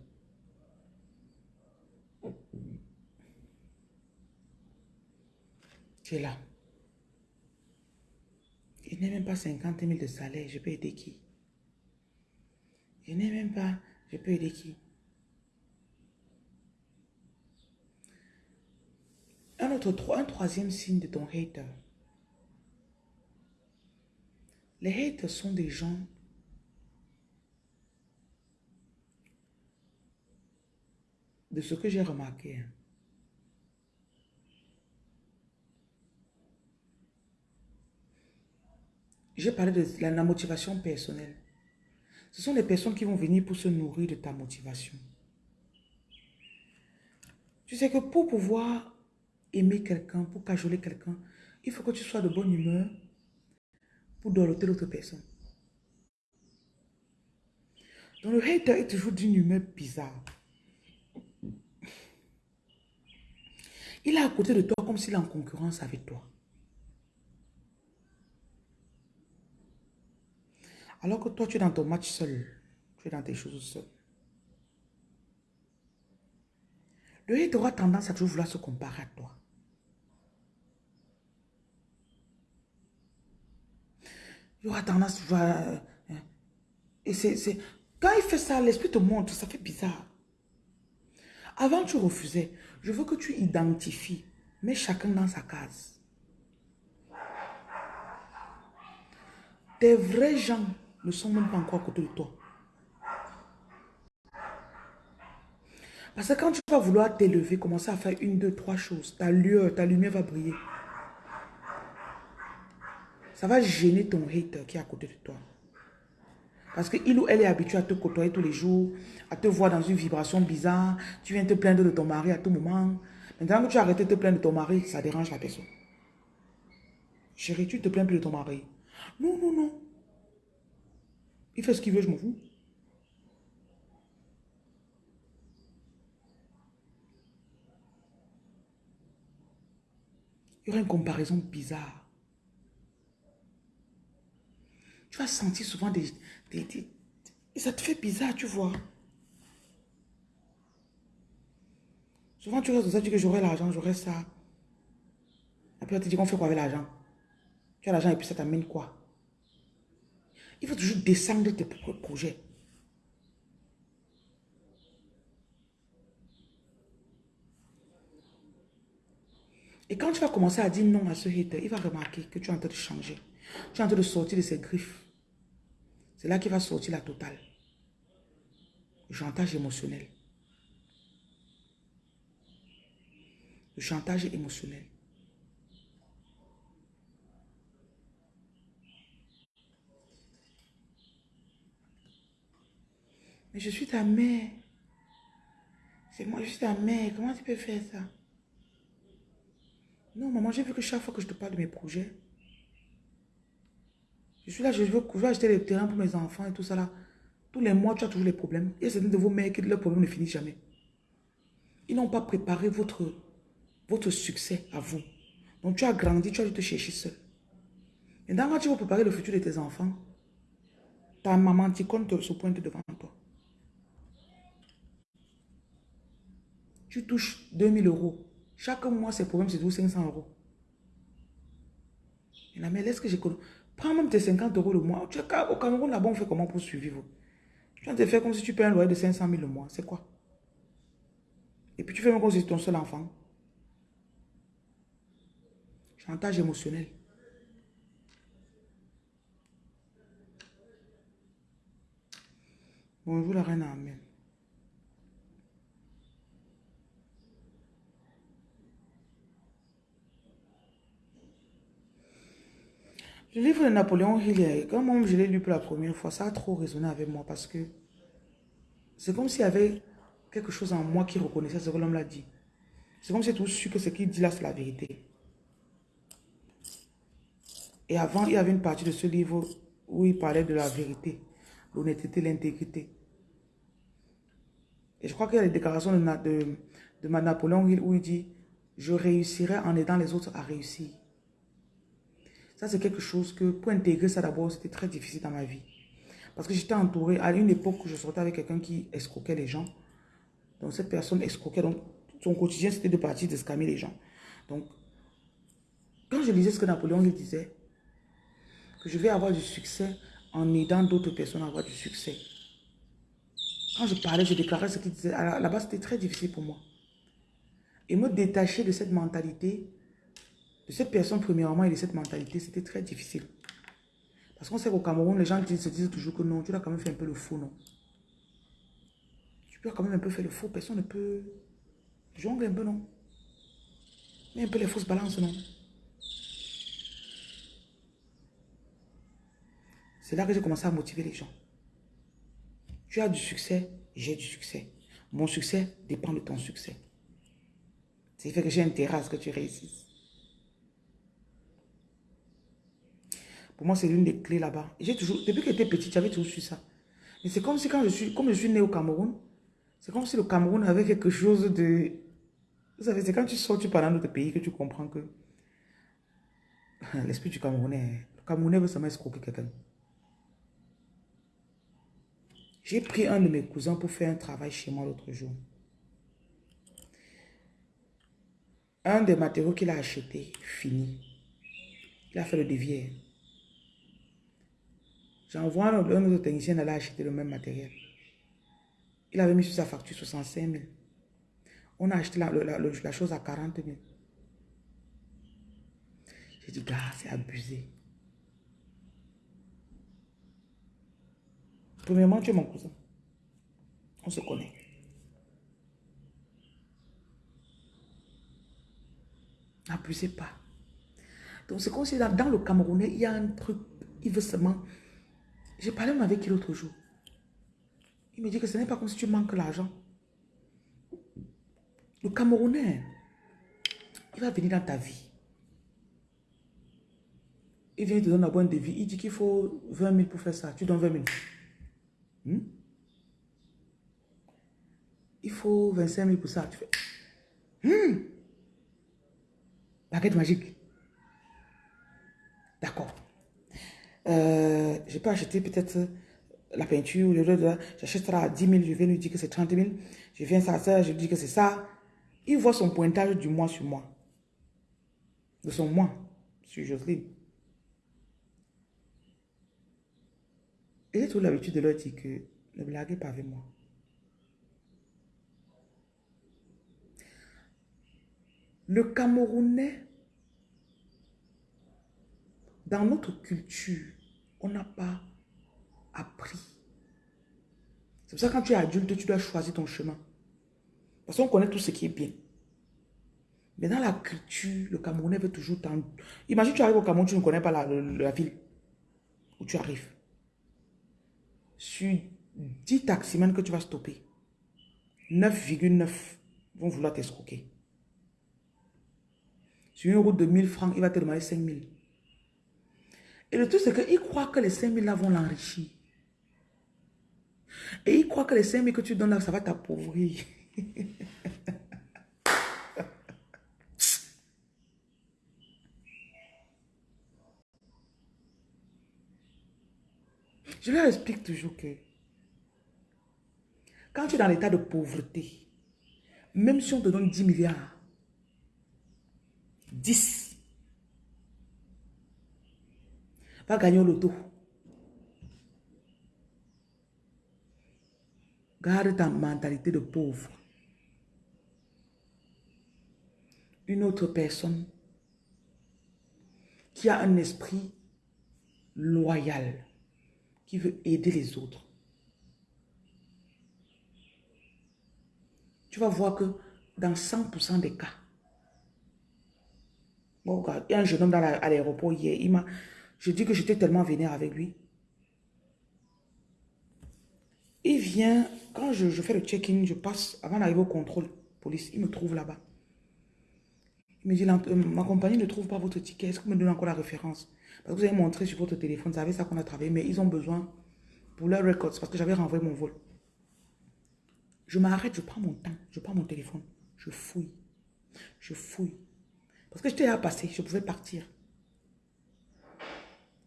Tu es là. Je n'ai même pas 50 000 de salaire. Je peux aider qui? Je n'ai même pas. Je peux aider qui? Un troisième signe de ton hater. Les haters sont des gens de ce que j'ai remarqué. hein. J'ai parlé de la, la motivation personnelle. Ce sont les personnes qui vont venir pour se nourrir de ta motivation. Tu sais que pour pouvoir aimer quelqu'un, pour cajoler quelqu'un, il faut que tu sois de bonne humeur pour doloter l'autre personne. Donc le hater est toujours d'une humeur bizarre. Il est à côté de toi comme s'il est en concurrence avec toi. Alors que toi, tu es dans ton match seul. Tu es dans tes choses seul. Le hater aura tendance à toujours vouloir se comparer à toi. Il aura tendance à vouloir... euh, Et c'est- Quand il fait ça, l'esprit te montre, ça fait bizarre. Avant, tu refusais. Je veux que tu identifies. Mets chacun dans sa case. Tes vrais gens ne sont même pas encore à côté de toi. Parce que quand tu vas vouloir t'élever, commencer à faire une, deux, trois choses, ta lueur, ta lumière va briller. Ça va gêner ton hater qui est à côté de toi. Parce qu'il ou elle est habitué à te côtoyer tous les jours, à te voir dans une vibration bizarre. Tu viens te plaindre de ton mari à tout moment. Maintenant que tu as arrêté de te plaindre de ton mari, ça dérange la personne. Chérie, tu te plains plus de ton mari. Non, non, non. Il fait ce qu'il veut, je m'en fous. Il y aura une comparaison bizarre. Tu vas sentir souvent des, des- Et ça te fait bizarre, tu vois. Souvent, tu restes dans ça, que j'aurai l'argent, j'aurai ça. Puis, on te dit qu'on fait quoi avec l'argent? Tu as l'argent et puis ça t'amène quoi? Il faut toujours descendre tes propres projets. Et quand tu vas commencer à dire non à ce hater, il va remarquer que tu es en train de changer. Tu es en train de sortir de ses griffes. C'est là qu'il va sortir la totale. Le chantage émotionnel. Le chantage émotionnel. Mais je suis ta mère. C'est moi, je suis ta mère. Comment tu peux faire ça? Non, maman, j'ai vu que chaque fois que je te parle de mes projets, je suis là, je veux, je acheter des terrains pour mes enfants et tout ça là. Tous les mois, tu as toujours les problèmes. Il y a certains de vos mères qui leurs problèmes ne finissent jamais. Ils n'ont pas préparé votre, votre succès à vous. Donc tu as grandi, tu as dû te chercher seul. Et quand tu vas préparer le futur de tes enfants, ta maman Ticone te- se pointe devant toi. Tu touches 2000 euros. Chaque mois, ces problèmes, c'est toujours 500 euros. Et la mère, laisse que j'écoute. Prends même tes 50 euros le mois. Tu es au Cameroun, là-bas, on fait comment pour survivre? Tu vas te faire comme si tu payes un loyer de 500 000 le mois. C'est quoi? Et puis tu fais même comme si c'est ton seul enfant. Chantage émotionnel. Bonjour la reine Amen. Le livre de Napoléon Hill, quand moi je l'ai lu pour la première fois, ça a trop résonné avec moi parce que c'est comme s'il y avait quelque chose en moi qui reconnaissait ce que l'homme l'a dit. C'est comme si tout su que ce qu'il dit là, c'est la vérité. Et avant, il y avait une partie de ce livre où il parlait de la vérité, l'honnêteté, l'intégrité. Et je crois qu'il y a les déclarations de, de, de Napoléon Hill où il dit « Je réussirai en aidant les autres à réussir ». Ça, c'est quelque chose que, pour intégrer ça d'abord, c'était très difficile dans ma vie. Parce que j'étais entourée, à une époque où je sortais avec quelqu'un qui escroquait les gens. Donc, cette personne escroquait. Donc, son quotidien, c'était de partir de scammer les gens. Donc, quand je lisais ce que Napoléon lui disait, que je vais avoir du succès en aidant d'autres personnes à avoir du succès. Quand je parlais, je déclarais ce qu'il disait. Là-bas, c'était très difficile pour moi. Et me détacher de cette mentalité, cette personne premièrement et de cette mentalité, c'était très difficile. Parce qu'on sait qu'au Cameroun, les gens se disent toujours que non, tu dois quand même faire un peu le faux, non. Tu dois quand même un peu faire le faux. Personne ne peut jongler un peu, non. Mais un peu les fausses balances, non. C'est là que j'ai commencé à motiver les gens. Tu as du succès, j'ai du succès. Mon succès dépend de ton succès. C'est fait que j'ai intérêt à ce que tu réussisses. Pour moi, c'est l'une des clés là-bas. J'ai toujours, depuis que j'étais petite, j'avais toujours su ça. Mais c'est comme si quand je suis, comme je suis né au Cameroun, c'est comme si le Cameroun avait quelque chose de... Vous savez, c'est quand tu sors, tu parles dans notre pays que tu comprends que l'esprit du Camerounais, le Camerounais veut seulement escroquer quelqu'un. J'ai pris un de mes cousins pour faire un travail chez moi l'autre jour. Un des matériaux qu'il a acheté, fini. Il a fait le devis. J'envoie un, autre technicien d'aller acheter le même matériel. Il avait mis sur sa facture 65 000. On a acheté la, chose à 40 000. J'ai dit, gars, c'est abusé. Premièrement, tu es mon cousin. On se connaît. N'abusez pas. Donc, c'est comme si dans le Camerounais, il y a un truc, il veut seulement... J'ai parlé avec qui l'autre jour. Il me dit que ce n'est pas comme si tu manques l'argent. Le Camerounais, il va venir dans ta vie. Il vient te donner un bon devis. Il dit qu'il faut 20 000 pour faire ça. Tu donnes 20 000. Hmm? Il faut 25 000 pour ça. Tu fais. Hmm? Baguette magique. D'accord. Euh, je peux acheter peut-être la peinture, j'achèterai à 10 000, je vais lui dire que c'est 30 000. Je viens ça, ça, je lui dis que c'est ça. Il voit son pointage du mois sur moi. De son mois sur Jocelyne. Et j'ai toujours l'habitude de leur dire que ne blaguez pas avec moi. Le Camerounais, dans notre culture, on n'a pas appris. C'est pour ça que quand tu es adulte, tu dois choisir ton chemin. Parce qu'on connaît tout ce qui est bien. Mais dans la culture, le Camerounais veut toujours t'en... Imagine tu arrives au Cameroun, tu ne connais pas la, ville où tu arrives sur 10 taximans que tu vas stopper, 9,9 vont vouloir t'escroquer. Sur une route de 1000 francs, il va te demander 5000. Et le truc, c'est qu'il croit que les 5000 là vont l'enrichir. Et il croit que les 5000 que tu donnes là, ça va t'appauvrir. Je leur explique toujours que quand tu es dans l'état de pauvreté, même si on te donne 10 milliards, 10, va gagner au loto. Garde ta mentalité de pauvre. Une autre personne qui a un esprit loyal qui veut aider les autres. Tu vas voir que dans 100% des cas, bon, il y a un jeune homme à l'aéroport hier, il m'a, je dis que j'étais tellement vénère avec lui. Il vient, quand je, fais le check-in, je passe, avant d'arriver au contrôle police, il me trouve là-bas. Il me dit, euh, ma compagnie ne trouve pas votre ticket, est-ce que vous me donnez encore la référence? Parce que vous avez montré sur votre téléphone, vous savez ça qu'on a travaillé, mais ils ont besoin pour leurs records, parce que j'avais renvoyé mon vol. Je m'arrête, je prends mon temps, je prends mon téléphone, je fouille, je fouille. Parce que j'étais à passer, je pouvais partir.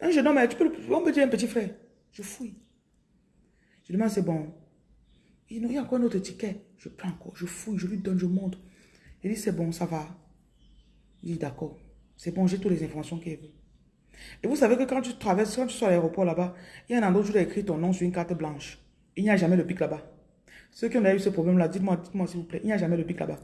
Un jeune homme, tu peux, on peut dire un petit frère. Je fouille. Je demande, c'est bon. Il y a encore un autre ticket? Je prends encore, je fouille, je lui donne, je montre. Il dit, c'est bon, ça va. Il dit, d'accord. C'est bon, j'ai toutes les informations qu'il veut. Et vous savez que quand tu traverses, quand tu sois à l'aéroport là-bas, il y a un endroit où tu dois écrire ton nom sur une carte blanche. Il n'y a jamais le pic là-bas. Ceux qui ont eu ce problème-là, dites-moi, dites-moi s'il vous plaît, il n'y a jamais le pic là-bas.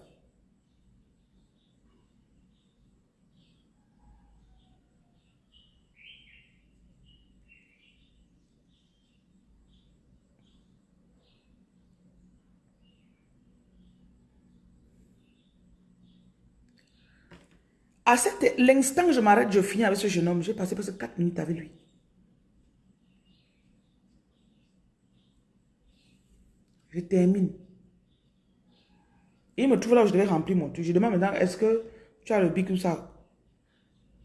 À l'instant que je m'arrête, je finis avec ce jeune homme. J'ai passé presque 4 minutes avec lui. Je termine. Il me trouve là où je devais remplir mon truc. Je demande maintenant, est-ce que tu as le bic ou ça?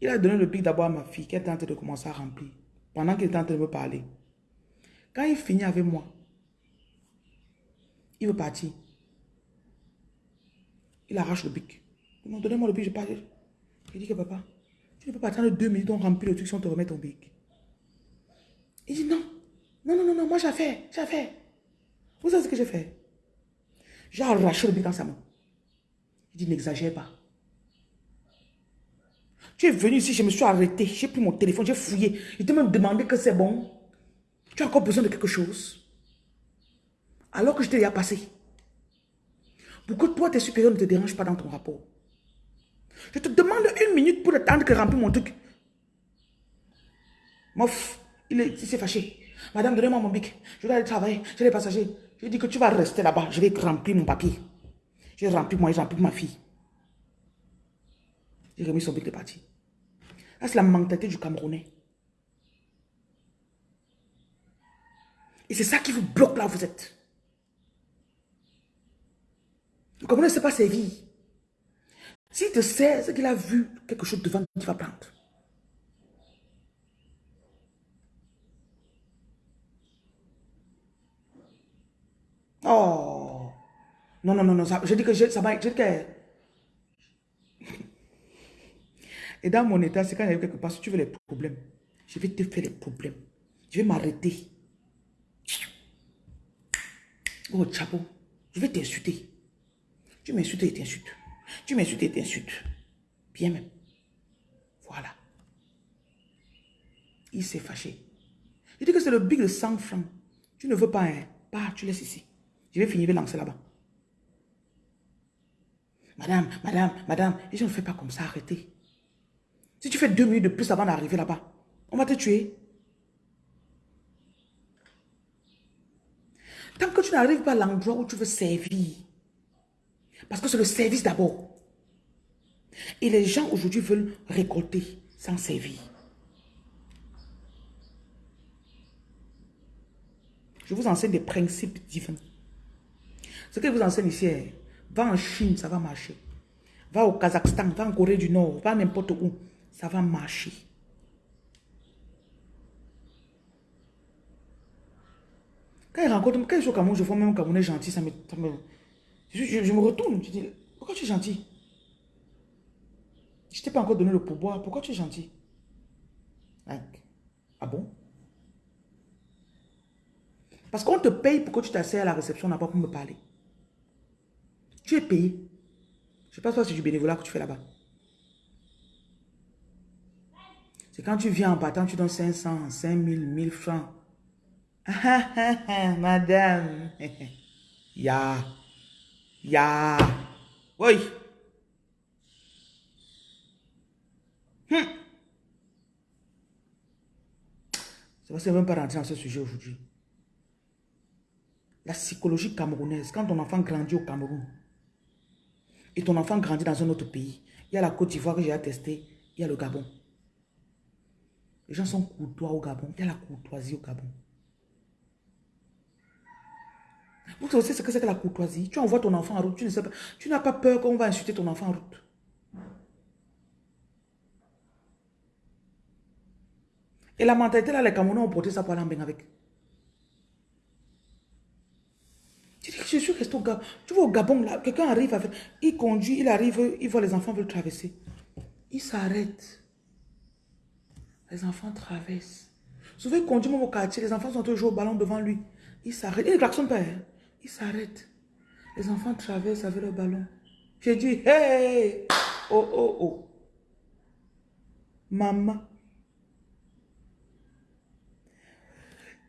Il a donné le bic d'abord à ma fille qui est en train de commencer à remplir. Pendant qu'il est en train de me parler. Quand il finit avec moi, il veut partir. Il arrache le bic. Non, donnez-moi le bic, je pars. Il dit que papa, tu ne peux pas attendre deux minutes, on remplit le truc si on te remet ton bic. Il dit non. Non, non, non, non, moi j'ai fait, j'ai fait. Vous savez ce que j'ai fait? J'ai arraché le bic dans sa main. Il dit n'exagère pas. Tu es venu ici, je me suis arrêté, j'ai pris mon téléphone, j'ai fouillé. Il te même demandé que c'est bon. Tu as encore besoin de quelque chose. Alors que je t'ai déjà passé. Pourquoi toi, tes supérieurs ne te dérangent pas dans ton rapport? Je te demande une minute pour attendre que remplis mon truc. Mof, il s'est fâché. Madame, donnez-moi mon bic. Je dois aller travailler. J'ai les passagers. J'ai dit que tu vas rester là-bas. Je vais remplir mon papier. J'ai rempli moi, j'ai rempli ma fille. J'ai remis son bic de parti. c'est la mentalité du Camerounais? Et c'est ça qui vous bloque là où vous êtes. Le Camerounais ne sait pas servir. S'il te sait, c'est qu'il a vu quelque chose devant qui va prendre. Oh. Non, non, non, non. je dis que ça m'a... Je dis que... Et dans mon état, c'est quand il y a quelque part, si tu veux les problèmes, je vais te faire les problèmes. Je vais m'arrêter. Oh, chapeau, je vais t'insulter. Tu m'insultes et t'insultes. Tu m'insultes et t'insultes. Bien même. Voilà. Il s'est fâché. Je dis que c'est le big de 100 francs. Tu ne veux pas, hein? Pas, tu laisses ici. Je vais finir, je vais lancer là-bas. Madame, madame, madame, et je ne fais pas comme ça, arrêtez. Si tu fais deux minutes de plus avant d'arriver là-bas, on va te tuer. Tant que tu n'arrives pas à l'endroit où tu veux servir, parce que c'est le service d'abord. Et les gens aujourd'hui veulent récolter sans servir. Je vous enseigne des principes divins. Ce que je vous enseigne ici, va en Chine, ça va marcher. Va au Kazakhstan, va en Corée du Nord, va n'importe où, ça va marcher. Quand il rencontre, quand je suis au Cameroun, je vois même un Camerounais gentil, ça me, je, me retourne, je dis, pourquoi tu es gentil? Je t'ai pas encore donné le pourboire, pourquoi tu es gentil? Ah bon? Parce qu'on te paye pour que tu t'asseyes à la réception là-bas pour me parler. Tu es payé. Je ne sais pas si c'est du bénévolat que tu fais là-bas. C'est quand tu viens en battant, tu donnes 500, 5000, 1000 francs. Madame. Ya. Ya. Oui. Hum. Ça va même pas rentrer dans ce sujet aujourd'hui. La psychologie camerounaise, quand ton enfant grandit au Cameroun, et ton enfant grandit dans un autre pays, il y a la Côte d'Ivoire que j'ai attesté, il y a le Gabon. Les gens sont courtois au Gabon, il y a la courtoisie au Gabon. Vous savez ce que c'est que la courtoisie. Tu envoies ton enfant en route, tu ne sais pas. Tu n'as pas peur qu'on va insulter ton enfant en route. Et la mentalité là, les Camerounais ont porté ça pour aller en avec. Tu dis que je suis resté au Gabon. Tu vois au Gabon là, quelqu'un arrive avec. Il conduit, il arrive, il voit les enfants veulent traverser. Il s'arrête. Les enfants traversent. Souvent, il conduit même au quartier, les enfants sont toujours au ballon devant lui. Il s'arrête. Il ne klaxonne pas. Hein. S'arrête. Les enfants traversent avec le ballon. J'ai dit, hey, oh, oh, oh. Maman.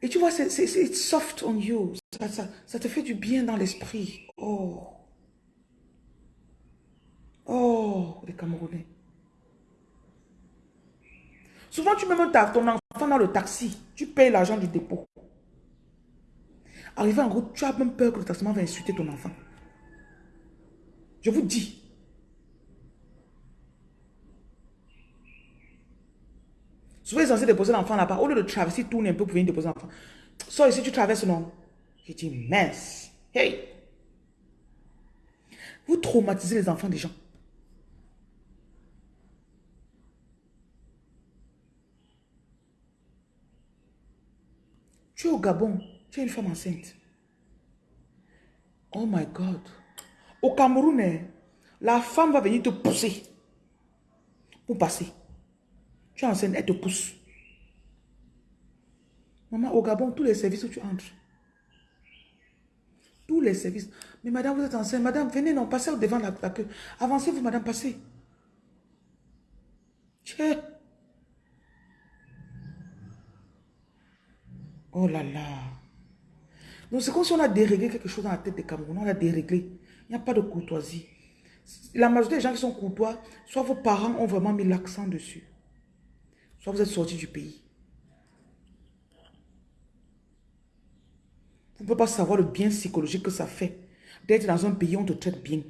Et tu vois, c'est soft on you. Ça, ça, te fait du bien dans l'esprit. Oh. Oh, les Camerounais. Souvent, tu mets ton enfant dans le taxi. Tu payes l'argent du dépôt. Arrivé en route, tu as même peur que le taximan va insulter ton enfant. Je vous dis. Souvent, ils sont censés déposer l'enfant là-bas. Au lieu de traverser, tourne un peu pour venir déposer l'enfant. Soit ici, tu traverses, non Je dis, mince. Hey Vous traumatisez les enfants des gens. Tu es au Gabon, tu es une femme enceinte. Oh my God. Au Cameroun, hein, la femme va venir te pousser pour passer. Tu es enceinte, elle te pousse. Maman, au Gabon, tous les services où tu entres. Tous les services. Mais madame, vous êtes enceinte. Madame, venez, non, passez devant la, queue. Avancez-vous, madame, passez. Oh là là. Donc c'est comme si on a déréglé quelque chose dans la tête des Camerounais. On a déréglé. Il n'y a pas de courtoisie. La majorité des gens qui sont courtois, soit vos parents ont vraiment mis l'accent dessus. Soit vous êtes sortis du pays. Vous ne pouvez pas savoir le bien psychologique que ça fait d'être dans un pays où on te traite bien.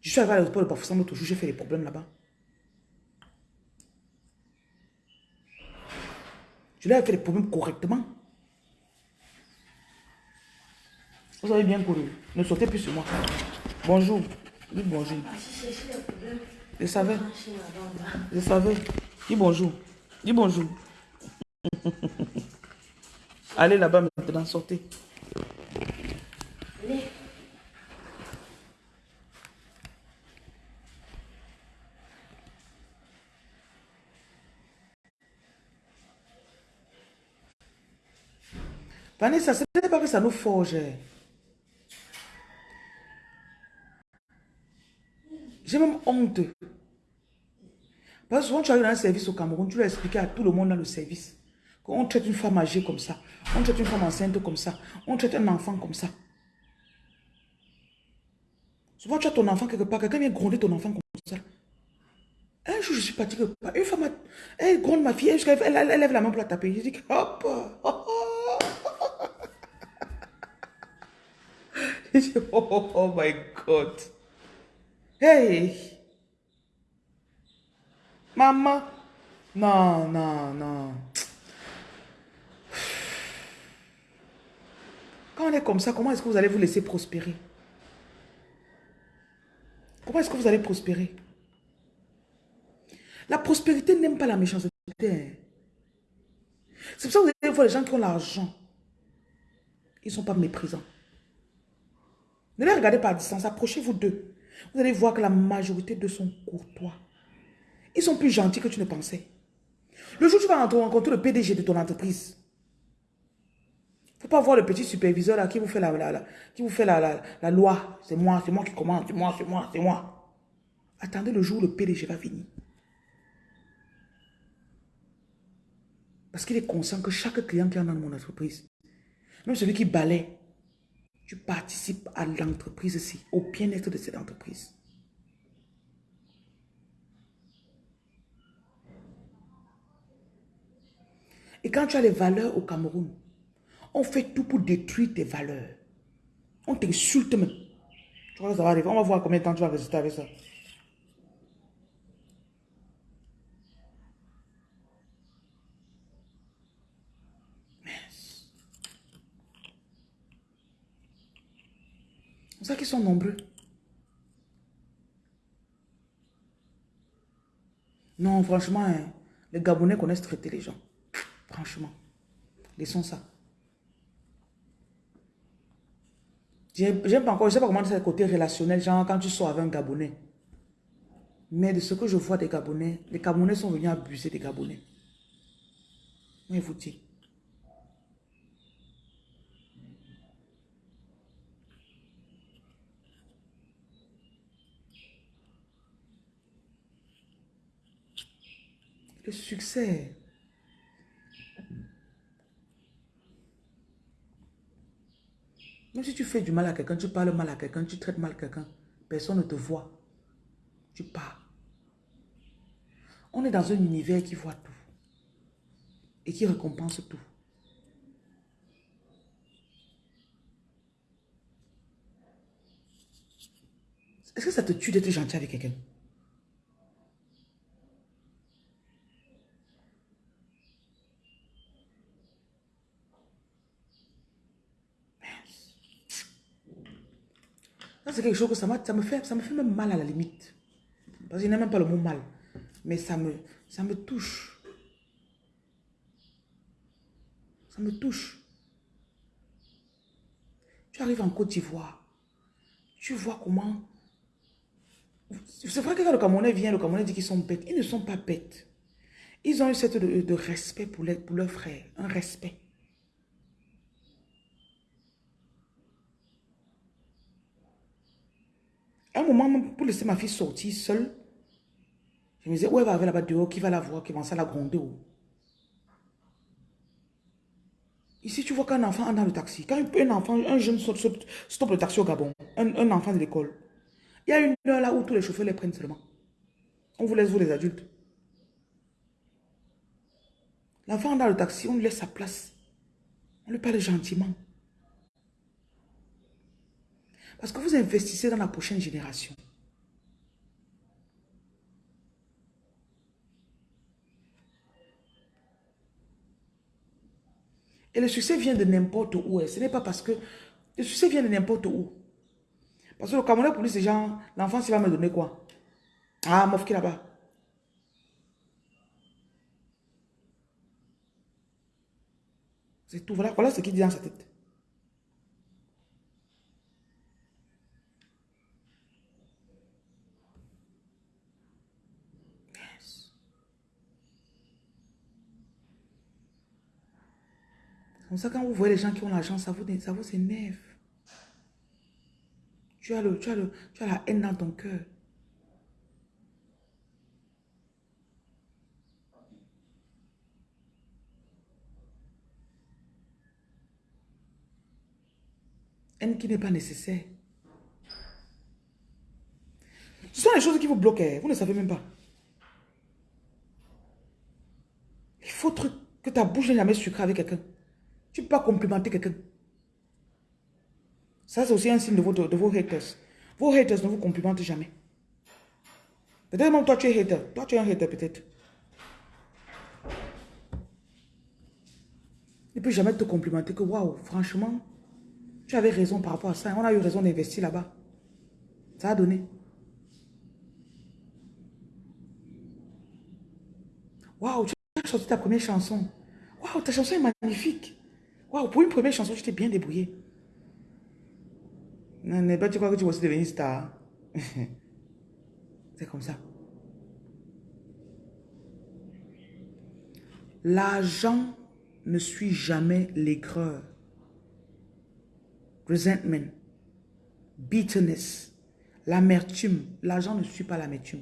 Je suis arrivé à l'aéroport de Bafoussam, toujours j'ai fait des problèmes là-bas. Je lui ai fait les problèmes correctement. Vous avez bien couru. Ne sautez plus sur moi. Bonjour. Dis bonjour. Je savais. Je savais. Dis bonjour. Dis bonjour. Allez là-bas maintenant, sortez. Allez. Vanessa, ce n'est pas que ça nous forge. J'ai même honte. Parce que souvent tu arrives dans un service au Cameroun, tu dois expliquer à tout le monde dans le service qu'on traite une femme âgée comme ça, on traite une femme enceinte comme ça, on traite un enfant comme ça. Souvent tu as ton enfant quelque part, quelqu'un vient gronder ton enfant comme ça. Un jour je suis parti quelque part, une femme, elle gronde ma fille, elle, lève la main pour la taper. Je dis, hop, hop, oh, my God. Hey. Maman. Non, non, non. Quand on est comme ça, comment est-ce que vous allez vous laisser prospérer? Comment est-ce que vous allez prospérer? La prospérité n'aime pas la méchanceté. C'est pour ça que vous allez voir les gens qui ont l'argent. Ils ne sont pas méprisants. Ne les regardez pas à distance, approchez-vous d'eux. Vous allez voir que la majorité de sont courtois. Ils sont plus gentils que tu ne pensais. Le jour où tu vas rencontrer le PDG de ton entreprise, il ne faut pas voir le petit superviseur qui vous fait la, qui vous fait la, la loi. C'est moi, c'est moi qui commande, c'est moi, c'est moi, c'est moi. Attendez le jour où le PDG va venir. Parce qu'il est conscient que chaque client qui est dans mon entreprise, même celui qui balaie, tu participes à l'entreprise ici, au bien-être de cette entreprise. Et quand tu as les valeurs au Cameroun, on fait tout pour détruire tes valeurs. On t'insulte même. Tu crois que ça va arriver? On va voir combien de temps tu vas résister avec ça. C'est ça qu'ils sont nombreux. Non, franchement, hein, les Gabonais connaissent traiter les gens. Franchement. Laissons ça. J'aime pas encore, je sais pas comment c'est le côté relationnel, genre quand tu sors avec un Gabonais. Mais de ce que je vois des Gabonais, les Gabonais sont venus abuser des Gabonais. Mais vous dites. Le succès. Même si tu fais du mal à quelqu'un, tu parles mal à quelqu'un, tu traites mal quelqu'un, personne ne te voit. Tu pars. On est dans un univers qui voit tout. Et qui récompense tout. Est-ce que ça te tue d'être gentil avec quelqu'un? C'est quelque chose que ça, ça, me fait, ça me fait même mal à la limite. Parce qu'il n'y a même pas le mot mal. Mais ça me, ça me touche. Ça me touche. Tu arrives en Côte d'Ivoire. Tu vois comment... C'est vrai que quand le Camerounais vient, le Camerounais dit qu'ils sont bêtes. Ils ne sont pas bêtes. Ils ont eu cette de, respect pour, les, pour leurs frères. Un respect. Un moment, pour laisser ma fille sortir seule, je me disais, où elle va aller là-bas dehors, qui va la voir, qui va à la gronder Ici, tu vois qu'un enfant dans le taxi. Quand un enfant, un jeune stoppe le taxi au Gabon, un, enfant de l'école, il y a une heure là où tous les chauffeurs les prennent seulement. On vous laisse, vous les adultes. L'enfant dans le taxi, on lui laisse sa place. On lui parle gentiment. Parce que vous investissez dans la prochaine génération? Et le succès vient de n'importe où. Ce n'est pas parce que... Le succès vient de n'importe où. Parce que le Cameroun, pour lui, c'est genre, l'enfant, il va me donner quoi? Ah, mof qui là-bas. C'est tout. Voilà, voilà ce qu'il dit dans sa tête. Comme ça, quand vous voyez les gens qui ont l'argent, ça vous, ça vous énerve. Tu as, le, tu, as le, tu as la haine dans ton cœur. Haine qui n'est pas nécessaire. Ce sont les choses qui vous bloquent. Hein. Vous ne savez même pas. Il faut que ta bouche n'est jamais sucrée avec quelqu'un. Tu ne peux pas complimenter quelqu'un. Ça, c'est aussi un signe de vos, vos haters. Vos haters ne vous complimentent jamais. Peut-être toi, tu es hater. Toi, tu es un hater, peut-être. Ne peut jamais te complimenter que, waouh, franchement, tu avais raison par rapport à ça. On a eu raison d'investir là-bas. Ça a donné. Waouh, tu as sorti ta première chanson. Waouh, ta chanson est magnifique. Waouh, pour une première chanson, tu t'es bien débrouillé. Tu crois que tu vas aussi devenir star. C'est comme ça. L'argent ne suit jamais l'aigreur. Resentment. Bitterness. L'amertume. L'argent ne suit pas l'amertume.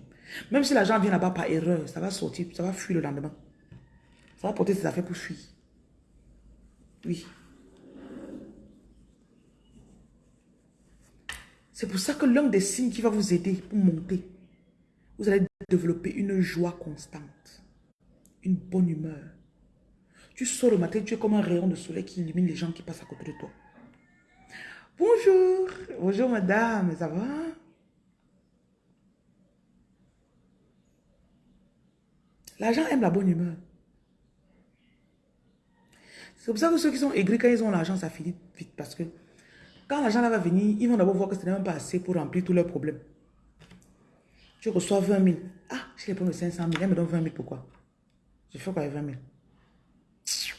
Même si l'argent vient là-bas par erreur, ça va sortir, ça va fuir le lendemain. Ça va porter ses affaires pour fuir. Oui. C'est pour ça que l'un des signes qui va vous aider pour monter, vous allez développer une joie constante, une bonne humeur. Tu sors le matin, tu es comme un rayon de soleil qui illumine les gens qui passent à côté de toi. Bonjour, bonjour madame, ça va? L'argent aime la bonne humeur. C'est pour ça que ceux qui sont aigris, quand ils ont l'argent, ça finit vite. Parce que quand l'argent va venir, ils vont d'abord voir que ce n'est même pas assez pour remplir tous leurs problèmes. Tu reçois 20 000. Ah, je les prends de 500 000. Elle me donne 20 000. Pourquoi? Je fais quoi avec 20 000 C'est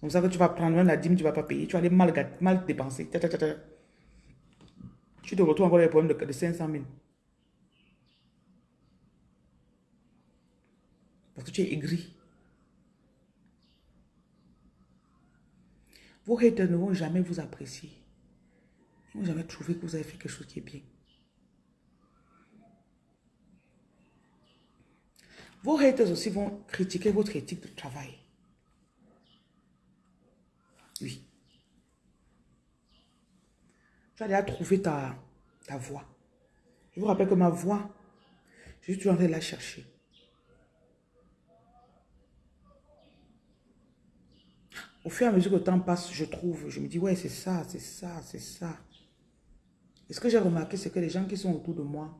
comme ça que tu vas prendre même la dîme, tu ne vas pas payer. Tu vas aller mal, mal dépenser. Tu te retrouves encore les problèmes de, de 500 000. Parce que tu es aigri. Vos haters ne vont jamais vous apprécier. Ils ne vont jamais trouver que vous avez fait quelque chose qui est bien. Vos haters aussi vont critiquer votre éthique de travail. Oui. Tu as déjà trouvé ta, ta voix. Je vous rappelle que ma voix, je suis toujours en train de la chercher. Au fur et à mesure que le temps passe, je trouve, je me dis, ouais, c'est ça, c'est ça, c'est ça. Et ce que j'ai remarqué, c'est que les gens qui sont autour de moi,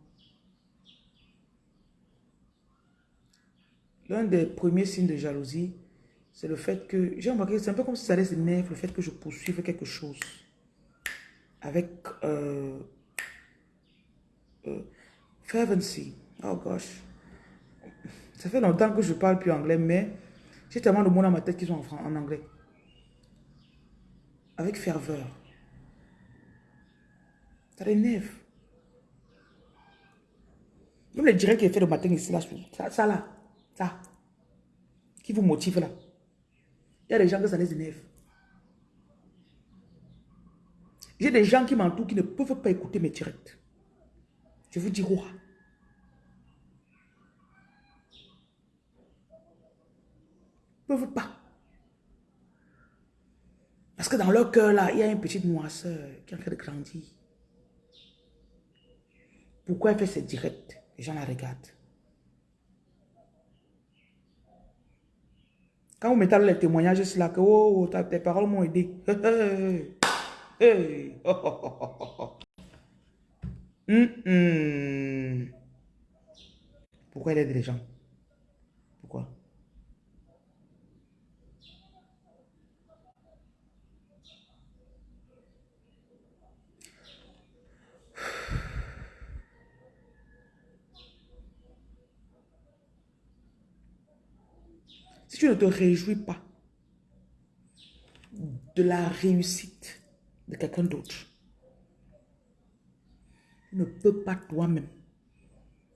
l'un des premiers signes de jalousie, c'est le fait que, j'ai remarqué, c'est un peu comme si ça allait s'énerver, le fait que je poursuive quelque chose. avec euh, euh, fervency. Oh gosh. Ça fait longtemps que je parle plus anglais, mais j'ai tellement de mots dans ma tête qui sont en, en anglais. Avec ferveur. Ça l'énerve. Même les directs qu'il fait le matin ici, là, ça, ça là, ça, qui vous motive là. Il y a des gens que ça les énerve. J'ai des gens qui m'entourent qui ne peuvent pas écouter mes directs. Je vous dis quoi Ne peuvent pas. Parce que dans leur cœur là, il y a une petite noisseur qui est en train de grandir. Pourquoi elle fait ses directs Les gens la regardent. Quand vous mettez les témoignages, c'est là que oh, tes paroles m'ont aidé. Pourquoi elle aide les gens Pourquoi Si tu ne te réjouis pas de la réussite de quelqu'un d'autre, ne peux pas toi-même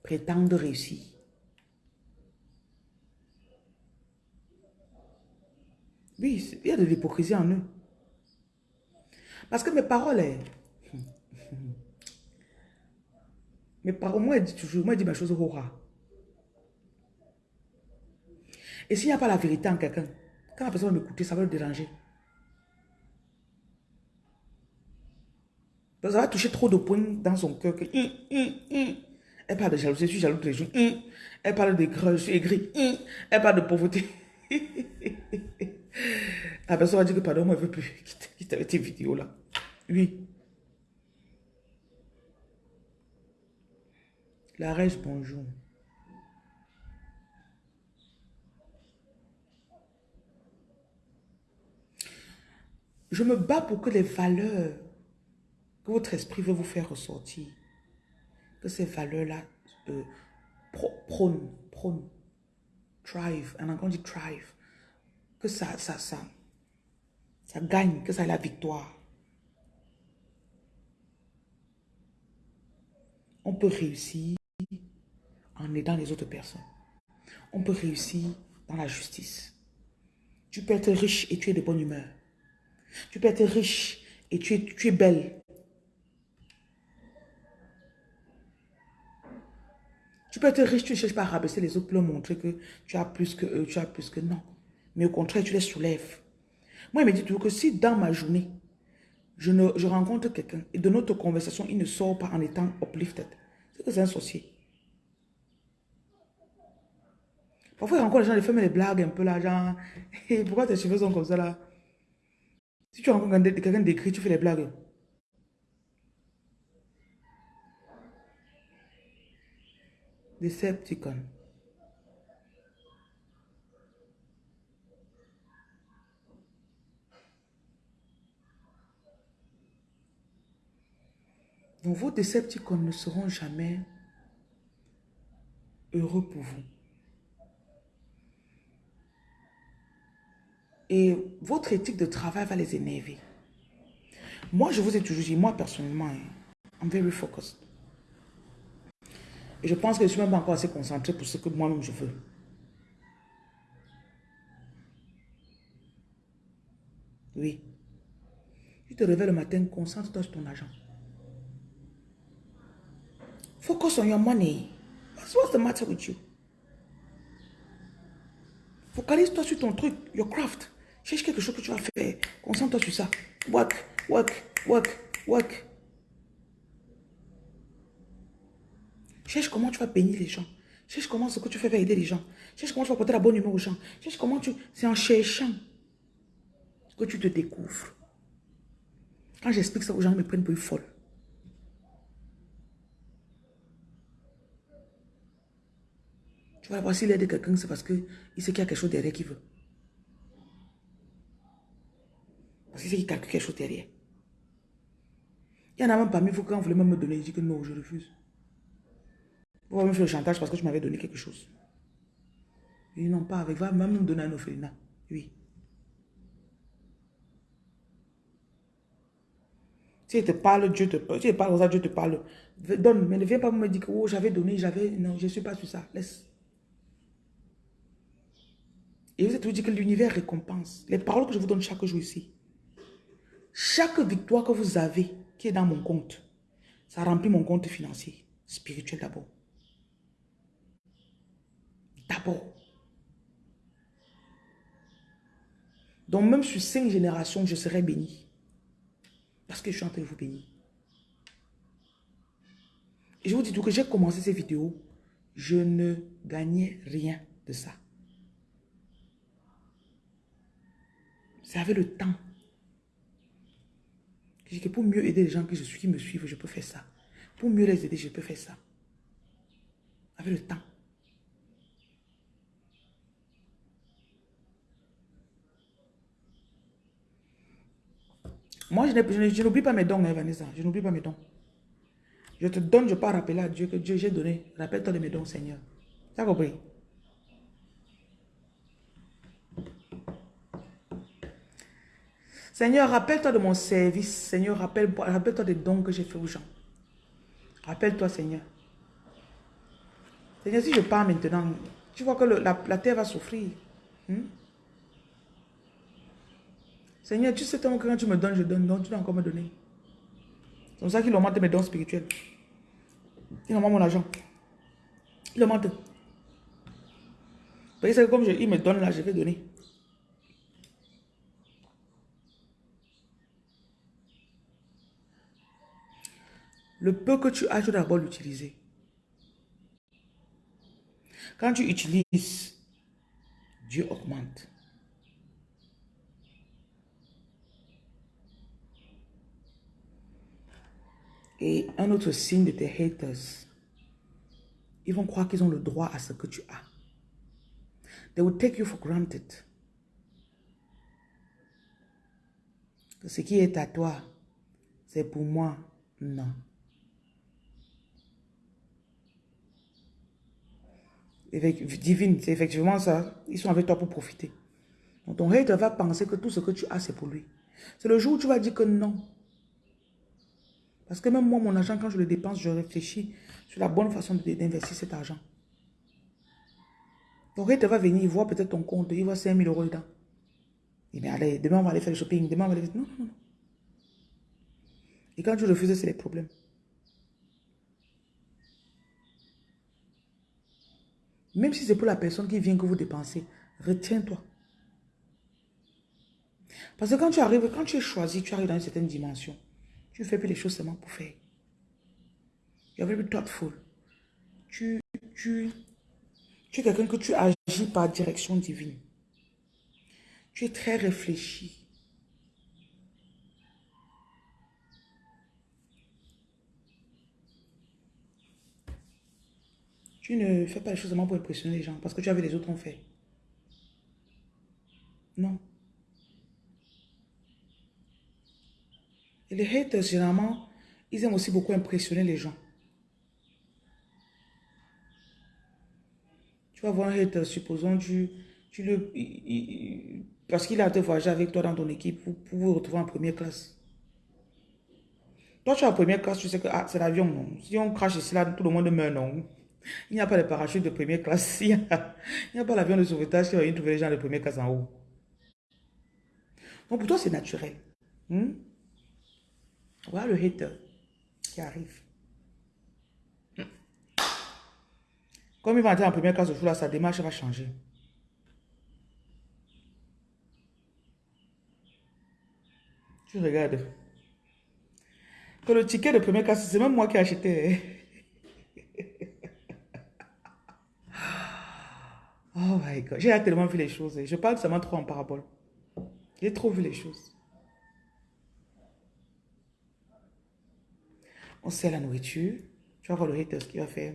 prétendre réussir. Oui, il y a de l'hypocrisie en eux. Parce que mes paroles, hein, mes paroles, moi, je dis toujours, moi, je dis mes choses au Et s'il n'y a pas la vérité en quelqu'un, quand la personne va m'écouter, ça va le déranger. Ça va toucher trop de points dans son cœur. Hum, hum, hum. Elle parle de jalousie, je suis jaloux tous les jours. Elle parle de je suis aigri. Elle parle de pauvreté. La personne va dire que pardon, moi, je ne veux plus quitter avec tes vidéos-là. Oui. La reste, bonjour. Je me bats pour que les valeurs que votre esprit veut vous faire ressortir, que ces valeurs-là euh, prônent, prônent, thrive, en anglais on dit thrive, que ça, ça, ça, ça gagne, que ça ait la victoire. On peut réussir en aidant les autres personnes. On peut réussir dans la justice. Tu peux être riche et tu es de bonne humeur. Tu peux être riche et tu es, tu es belle. Tu peux être riche, tu ne cherches pas à rabaisser les autres pour leur montrer que tu as plus que eux, tu as plus que non. Mais au contraire, tu les soulèves. Moi, il me dit toujours que si dans ma journée, je, ne, je rencontre quelqu'un et de notre conversation, il ne sort pas en étant uplifted, c'est que c'est un sorcier. Parfois, il rencontre les gens, ils font des blagues un peu là, genre, pourquoi tes cheveux sont comme ça là? Si tu rencontres quelqu'un d'écrit, tu fais des blagues. Decepticon. Donc vos Decepticons ne seront jamais heureux pour vous. Et votre éthique de travail va les énerver. Moi, je vous ai toujours dit, moi personnellement, hein, I'm very focused. Et je pense que je ne suis même pas encore assez concentré pour ce que moi-même je veux. Oui. Tu te réveilles le matin, concentre-toi sur ton argent. Focus on your money. What's, the matter with you? Focalise-toi sur ton truc, your craft. Cherche quelque chose que tu vas faire. Concentre-toi sur ça. Work, work, work, work. Cherche comment tu vas bénir les gens. Cherche comment ce que tu fais va aider les gens. Cherche comment tu vas porter la bonne humeur aux gens. Cherche comment tu... C'est en cherchant que tu te découvres. Quand j'explique ça aux gens, ils me prennent pour une folle. Tu vas voir s'il aide quelqu'un, c'est parce qu'il sait qu'il y a quelque chose derrière qu'il veut. Parce sait qu'il calcule quelque chose derrière. Il y en a même parmi vous quand vous voulez même me donner, je dis que non, je refuse. Vous me faire le chantage parce que tu m'avais donné quelque chose. Ils n'ont pas avec, va même me donner un orphelinat. Oui. Si il te parle, Dieu te parle. Si il parle ça, Dieu te parle. Donne, mais ne viens pas me dire que oh, j'avais donné, j'avais. Non, je ne suis pas sur ça. Laisse. Et vous êtes dit que l'univers récompense. Les paroles que je vous donne chaque jour ici. Chaque victoire que vous avez qui est dans mon compte, ça remplit mon compte financier, spirituel d'abord. D'abord. Donc même sur cinq générations, je serai béni. Parce que je suis en train de vous bénir. Et je vous dis tout que j'ai commencé ces vidéos, je ne gagnais rien de ça. C'est avec le temps. Que pour mieux aider les gens je suis, qui me suivent, je peux faire ça. Pour mieux les aider, je peux faire ça. Avec le temps. Moi, je n'oublie pas mes dons, hein, Vanessa. Je n'oublie pas mes dons. Je te donne, je peux rappeler à Dieu que Dieu j'ai donné. Rappelle-toi de mes dons, Seigneur. Tu as compris? Seigneur, rappelle-toi de mon service. Seigneur, rappelle-toi des dons que j'ai fait aux gens. Rappelle-toi, Seigneur. Seigneur, si je pars maintenant, tu vois que la, terre va souffrir. Hmm? Seigneur, tu sais tellement que quand tu me donnes, je donne, donc tu dois encore me donner. C'est pour ça qu'il augmente mes dons spirituels. Il augmente mon argent. Il augmente. Parce que comme je, il me donne là, je vais donner. Le peu que tu as, tu dois d'abord l'utiliser. Quand tu utilises, Dieu augmente. Et un autre signe de tes haters, ils vont croire qu'ils ont le droit à ce que tu as. They will take you for granted. Ce qui est à toi, c'est pour moi, non. Divine, c'est effectivement ça. Ils sont avec toi pour profiter. Donc ton hater va penser que tout ce que tu as, c'est pour lui. C'est le jour où tu vas dire que non. Parce que même moi, mon argent, quand je le dépense, je réfléchis sur la bonne façon d'investir cet argent. Donc, il va venir, il voit peut-être ton compte, il voit 5 000 euros dedans. Il dit, allez, demain on va aller faire le shopping, demain on va aller faire... Non, non, non. Et quand tu refuses, c'est les problèmes. Même si c'est pour la personne qui vient que vous dépensez, retiens-toi. Parce que quand tu arrives, quand tu es choisi, tu arrives dans une certaine dimension. Tu fais plus les choses seulement pour faire. You are very thoughtful. Tu, tu, tu es quelqu'un que tu agis par direction divine. Tu es très réfléchi. Tu ne fais pas les choses seulement pour impressionner les gens parce que tu avais les autres ont fait. Non. Et les haters, généralement, ils aiment aussi beaucoup impressionner les gens. Tu vas voir un hater, supposons, tu, tu le... parce qu'il a été voyager avec toi dans ton équipe pour, vous retrouver en première classe. Toi, tu es en première classe, tu sais que ah, c'est l'avion, non. Si on crache ici, là, tout le monde meurt, non. Il n'y a pas de parachute de première classe. Il n'y a, pas l'avion de sauvetage qui va trouver les gens de première classe en haut. Donc, pour toi, c'est naturel. Hmm? Voilà le hater qui arrive. Comme il va entrer en première classe là, sa démarche va changer. Tu regardes. Que le ticket de première classe, c'est même moi qui ai acheté. Oh my God. J'ai tellement vu les choses. Je parle seulement trop en parabole. J'ai trop vu les choses. On sert la nourriture. Tu vas voir le hater ce qu'il va faire.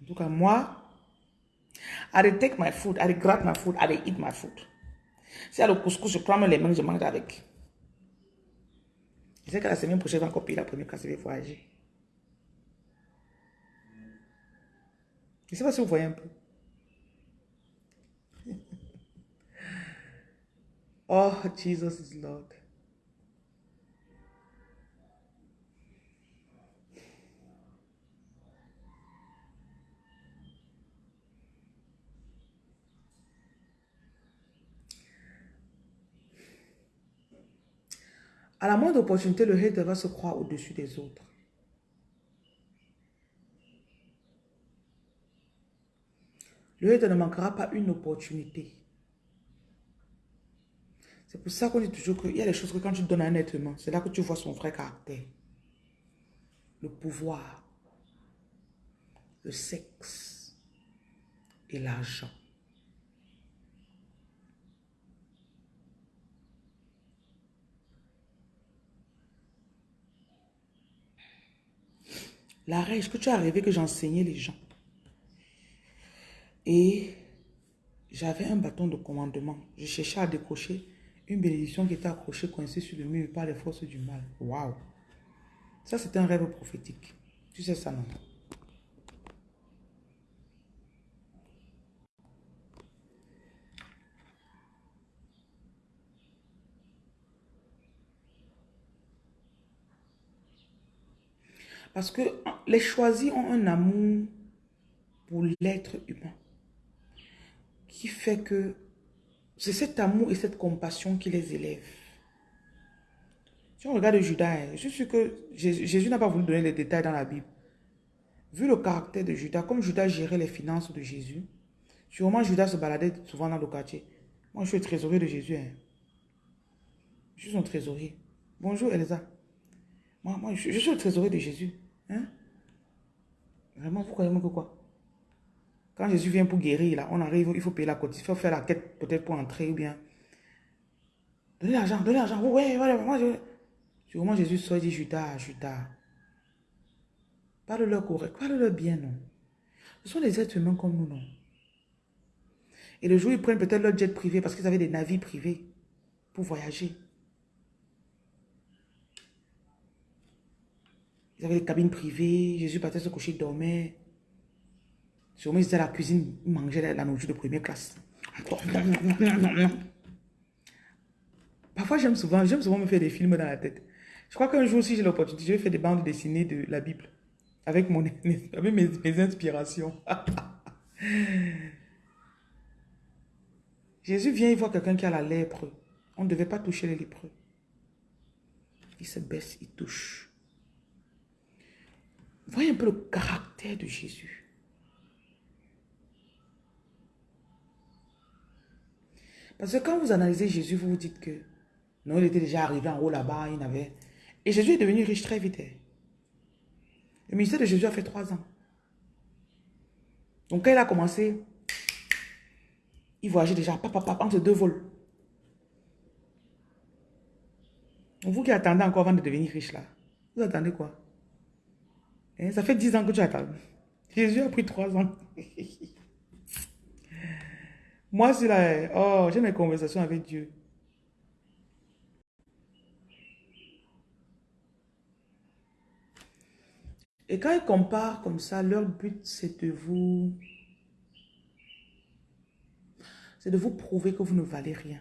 En tout cas, moi, I take my food, I gratte my food, I eat my food. Si y a le couscous, je prends les mains, je mange avec. Je sais que la semaine prochaine, je vais encore la première classe, je vais voyager. Je ne sais pas si vous voyez un peu. oh, Jesus is Lord. À la moindre opportunité, le hater va se croire au-dessus des autres. Le hater ne manquera pas une opportunité. C'est pour ça qu'on dit toujours qu'il y a des choses que quand tu donnes à un être humain, c'est là que tu vois son vrai caractère. Le pouvoir, le sexe et l'argent. L'arrêt, est-ce que tu as rêvé que j'enseignais les gens? Et j'avais un bâton de commandement. Je cherchais à décrocher une bénédiction qui était accrochée, coincée sur le mur par les forces du mal. Waouh Ça, c'est un rêve prophétique. Tu sais ça, non? Parce que les choisis ont un amour pour l'être humain qui fait que c'est cet amour et cette compassion qui les élève. Si on regarde Judas, hein, je suis sûr que Jésus n'a pas voulu donner les détails dans la Bible. Vu le caractère de Judas, comme Judas gérait les finances de Jésus, sûrement Judas se baladait souvent dans le quartier. Moi, je suis le trésorier de Jésus. Hein. Je suis son trésorier. Bonjour, Elsa. Moi, moi je, suis le trésorier de Jésus. Hein? Vraiment, vous croyez que quoi? Quand Jésus vient pour guérir, là, on arrive, il faut payer la côte, il faut faire la quête peut-être pour entrer ou bien. Donnez l'argent, donnez l'argent. Ouais, voilà, moi Jésus sort et dit Judas, Judas. Parle-leur correct, parle-leur bien, non? Ce sont des êtres humains comme nous, non? Et le jour, ils prennent peut-être leur jet privé parce qu'ils avaient des navires privés pour voyager. Ils avaient des cabines privées. Jésus partait se coucher, il dormait. Sûrement, ils étaient à la cuisine, ils mangeaient la nourriture de première classe. Parfois, j'aime souvent, j'aime souvent me faire des films dans la tête. Je crois qu'un jour, si j'ai l'opportunité, je vais faire des bandes dessinées de la Bible. Avec, mon, avec mes, inspirations. Jésus vient, il voit quelqu'un qui a la lèpre. On ne devait pas toucher les lépreux. Il se baisse, il touche. Voyez un peu le caractère de Jésus. Parce que quand vous analysez Jésus, vous vous dites que non, il était déjà arrivé en haut là-bas, il n'avait... Et Jésus est devenu riche très vite. Hein. Le ministère de Jésus a fait trois ans. Donc quand il a commencé, il voyageait déjà, papa, papa, entre deux vols. Vous qui attendez encore avant de devenir riche là, vous attendez quoi? Hein, ça fait 10 ans que tu attends. Jésus a pris 3 ans. Moi, c'est là, oh, j'ai mes conversations avec Dieu. Et quand ils comparent comme ça, leur but, c'est de vous... C'est de vous prouver que vous ne valez rien.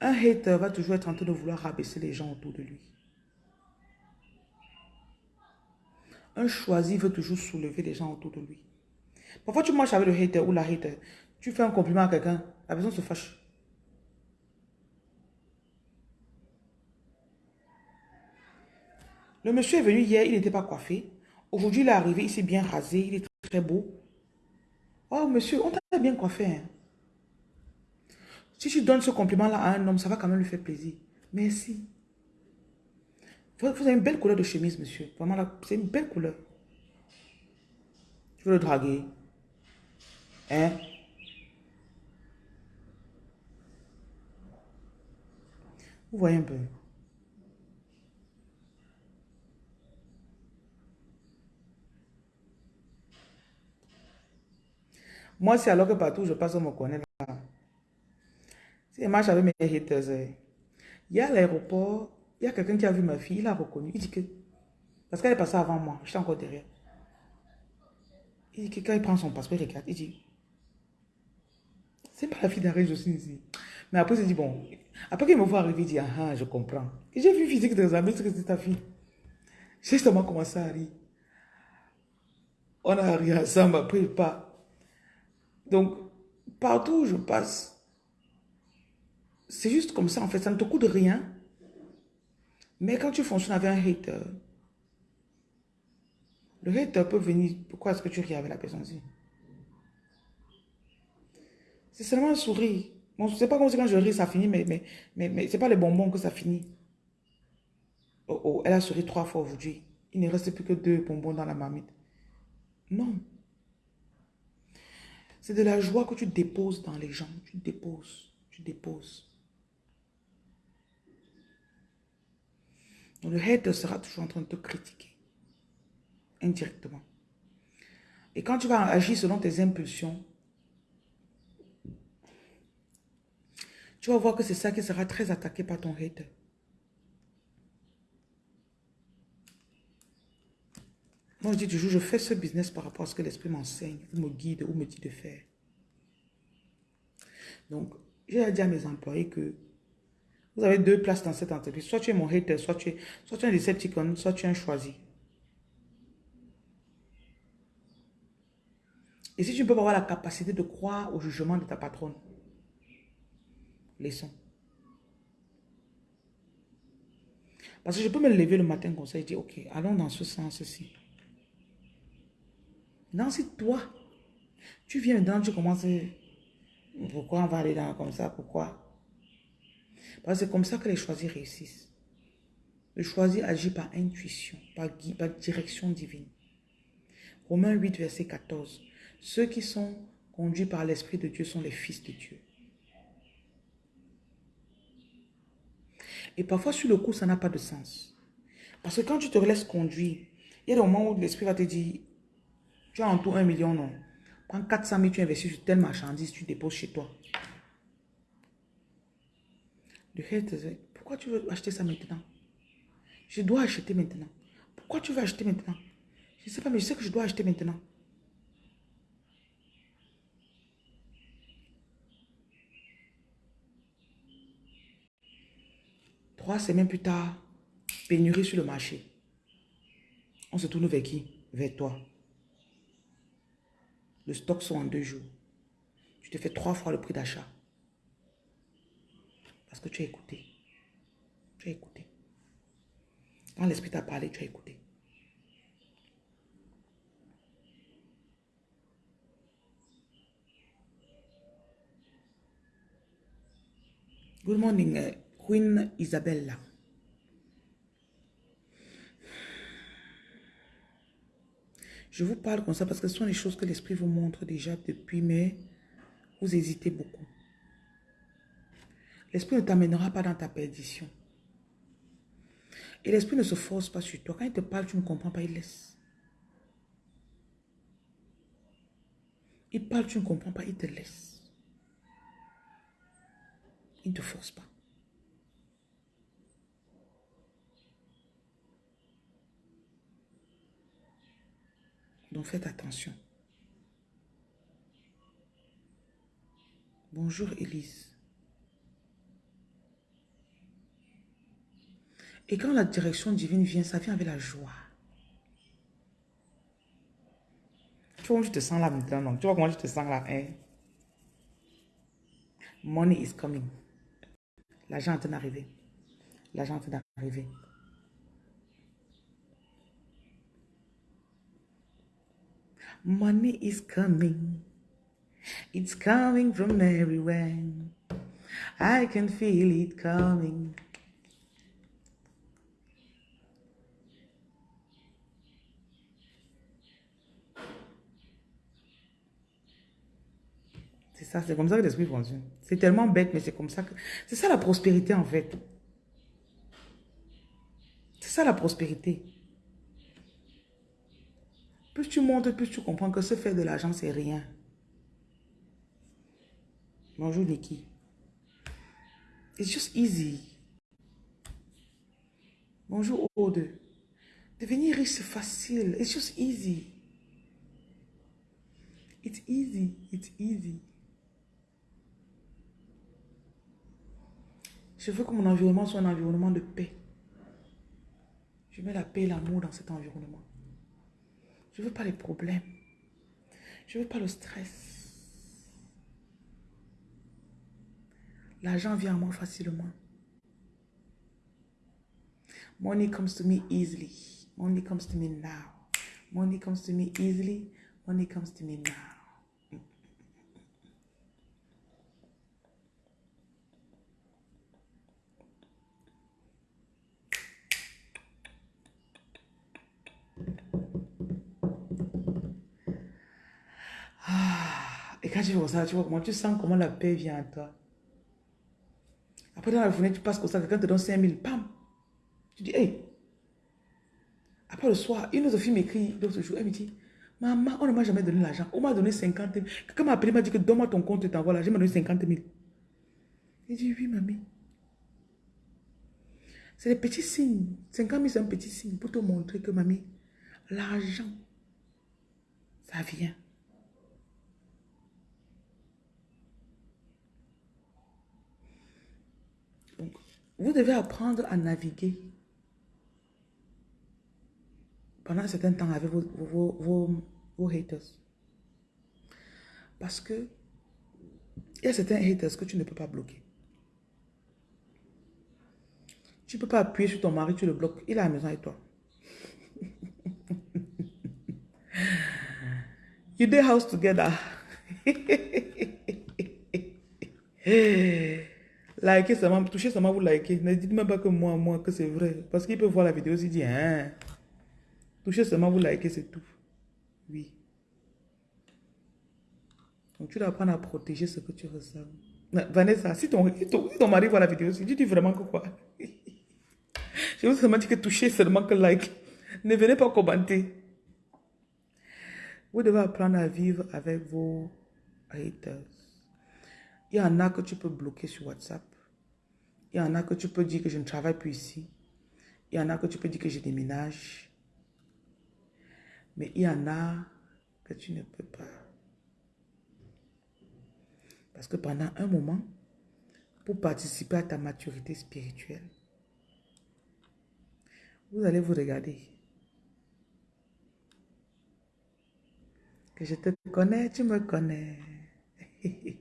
Un hater va toujours être en train de vouloir rabaisser les gens autour de lui. Un choisi veut toujours soulever les gens autour de lui. Parfois, tu marches avec le hater ou la hater. Tu fais un compliment à quelqu'un, la personne se fâche. Le monsieur est venu hier, il n'était pas coiffé. Aujourd'hui, il est arrivé, il s'est bien rasé, il est très beau. Oh, monsieur, on t'a bien coiffé. Hein. Si tu donnes ce compliment-là à un homme, ça va quand même lui faire plaisir. Merci. Vous avez une belle couleur de chemise, monsieur. Vraiment, c'est une belle couleur. Je veux le draguer. Hein? Vous voyez un peu. Moi, c'est alors que partout je passe, on me connaît là. Si je marche avec mes haters, eh, il y a l'aéroport, il y a quelqu'un qui a vu ma fille, il a reconnu. Il dit que, parce qu'elle est passée avant moi, j'étais encore derrière. Il dit que quand il prend son passeport, il regarde, il dit, c'est pas la fille d'Arrêt suis ici. Mais après, il dit, bon, après qu'il me voit arriver, il dit, ah, ah je comprends. J'ai vu physique des amis, que c'est ta fille. J'ai justement commencé à rire. On a ri ensemble, après il part. Donc, partout où je passe, c'est juste comme ça en fait, ça ne te coûte rien. Mais quand tu fonctionnes avec un hater, le hater peut venir, pourquoi est-ce que tu ris avec la personne C'est seulement un sourire. Bon, c'est pas comme si quand je ris, ça finit, mais, mais, mais, mais pas les bonbons que ça finit. Oh, oh, elle a souri trois fois aujourd'hui. Il ne reste plus que deux bonbons dans la marmite. Non. C'est de la joie que tu déposes dans les gens. Tu déposes, tu déposes. Le hater sera toujours en train de te critiquer. Indirectement. Et quand tu vas agir selon tes impulsions, tu vas voir que c'est ça qui sera très attaqué par ton hater. Moi, je dis toujours, je fais ce business par rapport à ce que l'esprit m'enseigne, ou me guide, ou me dit de faire. Donc, j'ai dit à mes employés que vous avez deux places dans cette entreprise. Soit tu es mon hater, soit tu es, soit tu es un Decepticon, soit tu es un choisi. Et si tu ne peux pas avoir la capacité de croire au jugement de ta patronne, laissons. Parce que je peux me lever le matin comme ça et dire, ok, allons dans ce sens-ci. Non, si toi, tu viens maintenant, tu commences, pourquoi on va aller là comme ça, pourquoi? C'est comme ça que les choisis réussissent. Le choisi agit par intuition, par, par direction divine. Romains 8, verset 14. Ceux qui sont conduits par l'Esprit de Dieu sont les fils de Dieu. Et parfois, sur le coup, ça n'a pas de sens. Parce que quand tu te laisses conduire, il y a des moments où l'Esprit va te dire, tu as en tout un million, non. Prends 400 000, tu investis sur telle marchandise, tu déposes chez toi. Pourquoi tu veux acheter ça maintenant? Je dois acheter maintenant. Pourquoi tu veux acheter maintenant? Je ne sais pas, mais je sais que je dois acheter maintenant. Trois semaines plus tard, pénurie sur le marché. On se tourne vers qui? Vers toi. Le stock sont en deux jours. Tu te fais trois fois le prix d'achat. Parce que tu as écouté. Tu as écouté. Quand l'esprit t'a parlé, tu as écouté. Good morning, uh, Queen Isabella. Je vous parle comme ça parce que ce sont les choses que l'Esprit vous montre déjà depuis, mais vous hésitez beaucoup. L'Esprit ne t'amènera pas dans ta perdition. Et l'Esprit ne se force pas sur toi. Quand il te parle, tu ne comprends pas, il laisse. Il parle, tu ne comprends pas, il te laisse. Il ne te force pas. Donc faites attention. Bonjour Élise. Et quand la direction divine vient, ça vient avec la joie. Tu vois je te sens là maintenant? Tu vois comment je te sens là, hein? Money is coming. L'argent est en d'arriver. L'argent est d'arriver. Money is coming. It's coming from everywhere. I can feel it coming. Ça, c'est comme ça que l'esprit fonctionne. C'est tellement bête, mais c'est comme ça que... C'est ça la prospérité en fait. C'est ça la prospérité. Plus tu montes, plus tu comprends que se faire de l'argent, c'est rien. Bonjour Nikki. It's just easy. Bonjour Aude. Devenir riche, c'est facile. It's just easy. It's easy. It's easy. Je veux que mon environnement soit un environnement de paix. Je mets la paix et l'amour dans cet environnement. Je ne veux pas les problèmes. Je ne veux pas le stress. L'argent vient à moi facilement. Money comes to me easily. Money comes to me now. Money comes to me easily. Money comes to me now. Ah, et quand tu vois ça, tu sens comment la paix vient à toi. Après, dans la journée, tu passes comme ça, quelqu'un te donne 5 000, pam. Tu dis, hey. Après le soir, une autre fille m'écrit l'autre jour, elle me dit, maman, on ne m'a jamais donné l'argent. On m'a donné 50 000. Quelqu'un m'a appelé, m'a dit que donne-moi ton compte et t'envoie l'argent. M'a donné 50 000. Il dit, oui, mamie. C'est des petits signes. 50 000, c'est un petit signe pour te montrer que, mamie, l'argent, ça vient. Donc, vous devez apprendre à naviguer pendant un certain temps avec vos, vos, vos, haters. Parce que il y a certains haters que tu ne peux pas bloquer. Tu ne peux pas appuyer sur ton mari, tu le bloques. Il est à la maison avec toi. you did house together. likez seulement, touchez seulement, vous likez. Ne dites même pas que moi, moi, que c'est vrai. Parce qu'il peut voir la vidéo, il dit, hein. Touchez seulement, vous likez, c'est tout. Oui. Donc, tu dois apprendre à protéger ce que tu ressens. Vanessa, si ton, si ton, ton mari voit la vidéo, tu dis vraiment que quoi? Je vous seulement dit que touchez seulement que like. Ne venez pas commenter. Vous devez apprendre à vivre avec vos haters. Il y en a que tu peux bloquer sur WhatsApp. Il y en a que tu peux dire que je ne travaille plus ici. Il y en a que tu peux dire que je déménage. Mais il y en a que tu ne peux pas. Parce que pendant un moment, pour participer à ta maturité spirituelle, vous allez vous regarder. Que je te connais, tu me connais.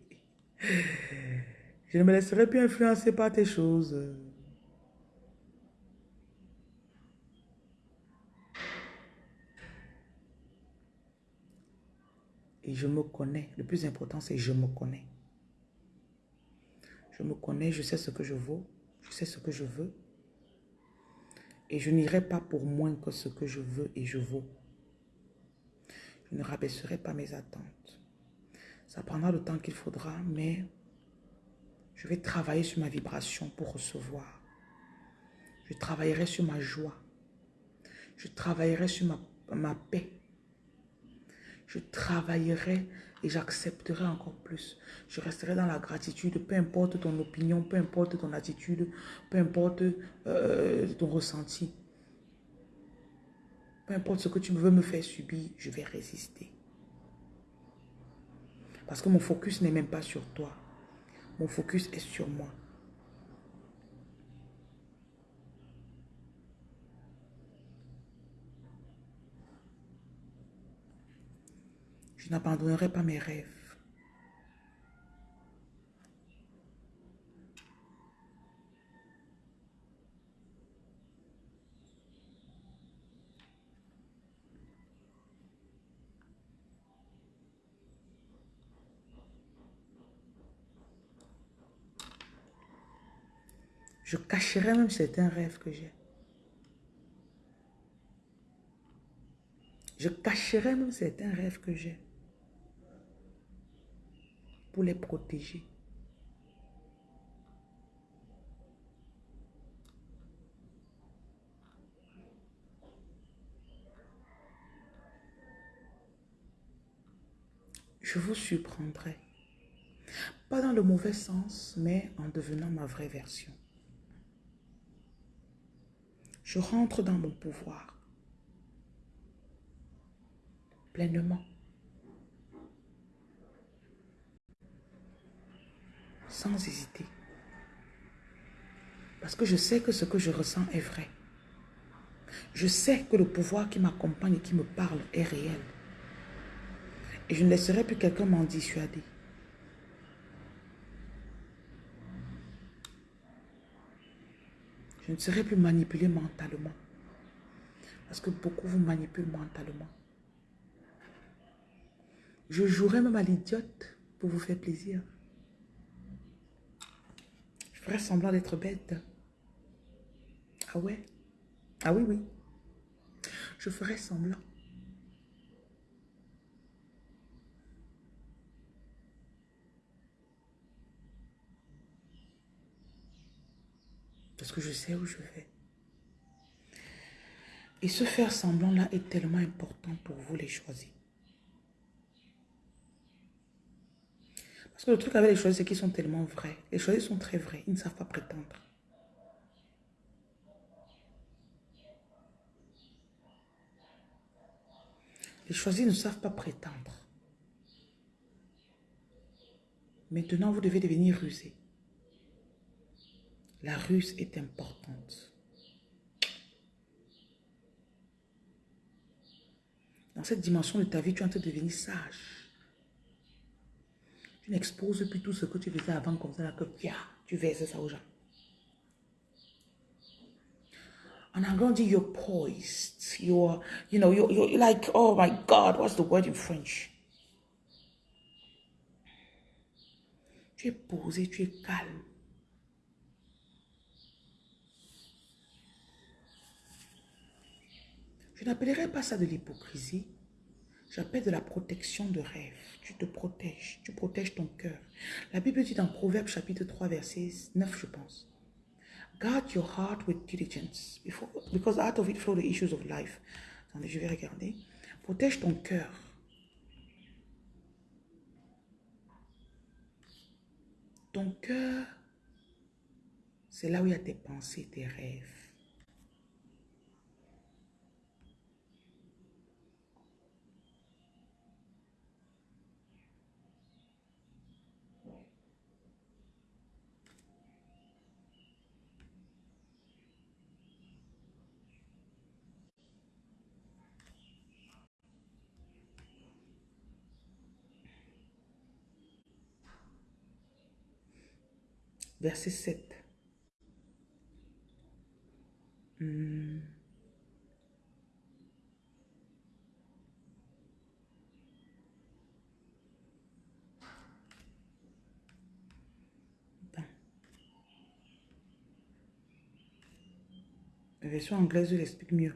Je ne me laisserai plus influencer par tes choses. Et je me connais. Le plus important, c'est je me connais. Je me connais, je sais ce que je vaux, je sais ce que je veux. Et je n'irai pas pour moins que ce que je veux et je vaux. Je ne rabaisserai pas mes attentes. Ça prendra le temps qu'il faudra, mais je vais travailler sur ma vibration pour recevoir. Je travaillerai sur ma joie. Je travaillerai sur ma, paix. Je travaillerai et j'accepterai encore plus. Je resterai dans la gratitude, peu importe ton opinion, peu importe ton attitude, peu importe euh, ton ressenti. Peu importe ce que tu veux me faire subir, je vais résister. Parce que mon focus n'est même pas sur toi. Mon focus est sur moi. Je n'abandonnerai pas mes rêves. Je cacherai même certains rêves que j'ai. Je cacherai même certains rêves que j'ai. Pour les protéger. Je vous surprendrai. Pas dans le mauvais sens, mais en devenant ma vraie version. Je rentre dans mon pouvoir. Pleinement. Sans hésiter. Parce que je sais que ce que je ressens est vrai. Je sais que le pouvoir qui m'accompagne et qui me parle est réel. Et je ne laisserai plus quelqu'un m'en dissuader. Je ne serai plus manipulé mentalement. Parce que beaucoup vous manipulent mentalement. Je jouerai même à l'idiote pour vous faire plaisir. Je ferai semblant d'être bête. Ah ouais? Ah oui, oui. Je ferai semblant. Parce que je sais où je vais. Et ce faire semblant-là est tellement important pour vous les choisir. Parce que le truc avec les choisis, c'est qu'ils sont tellement vrais. Les choisis sont très vrais. Ils ne savent pas prétendre. Les choisis ne savent pas prétendre. Maintenant, vous devez devenir rusé. La ruse est importante. Dans cette dimension de ta vie, tu es en train de devenir sage. Tu n'exposes plus tout ce que tu faisais avant comme ça, que tu verses ça aux gens. En anglais, on dit you're poised. You're, you know, you're, you're like, oh my God, what's the word in French? Tu es posé, tu es calme. Je n'appellerai pas ça de l'hypocrisie. J'appelle de la protection de rêve. Tu te protèges. Tu protèges ton cœur. La Bible dit dans Proverbe chapitre 3 verset 9, je pense. Guard your heart with diligence. because out of it flow the issues of life. Attendez, je vais regarder. Protège ton cœur. Ton cœur, c'est là où il y a tes pensées, tes rêves. Verset 7. Hmm. La version anglaise, l'explique mieux.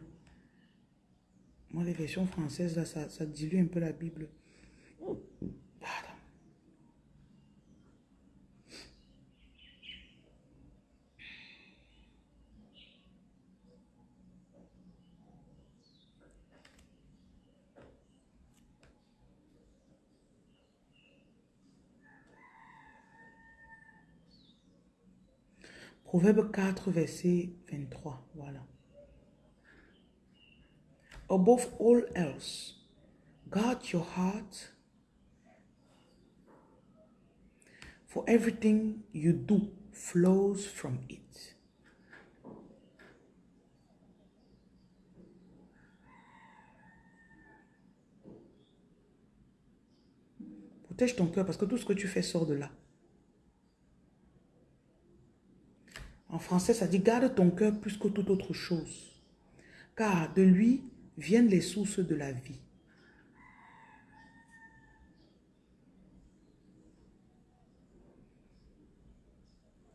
Moi, les versions françaises, là, ça, ça dilue un peu la Bible. Proverbe 4, verset 23. Voilà. Above all else, guard your heart, for everything you do flows from it. Protège ton cœur parce que tout ce que tu fais sort de là. En français, ça dit garde ton cœur plus que toute autre chose, car de lui viennent les sources de la vie.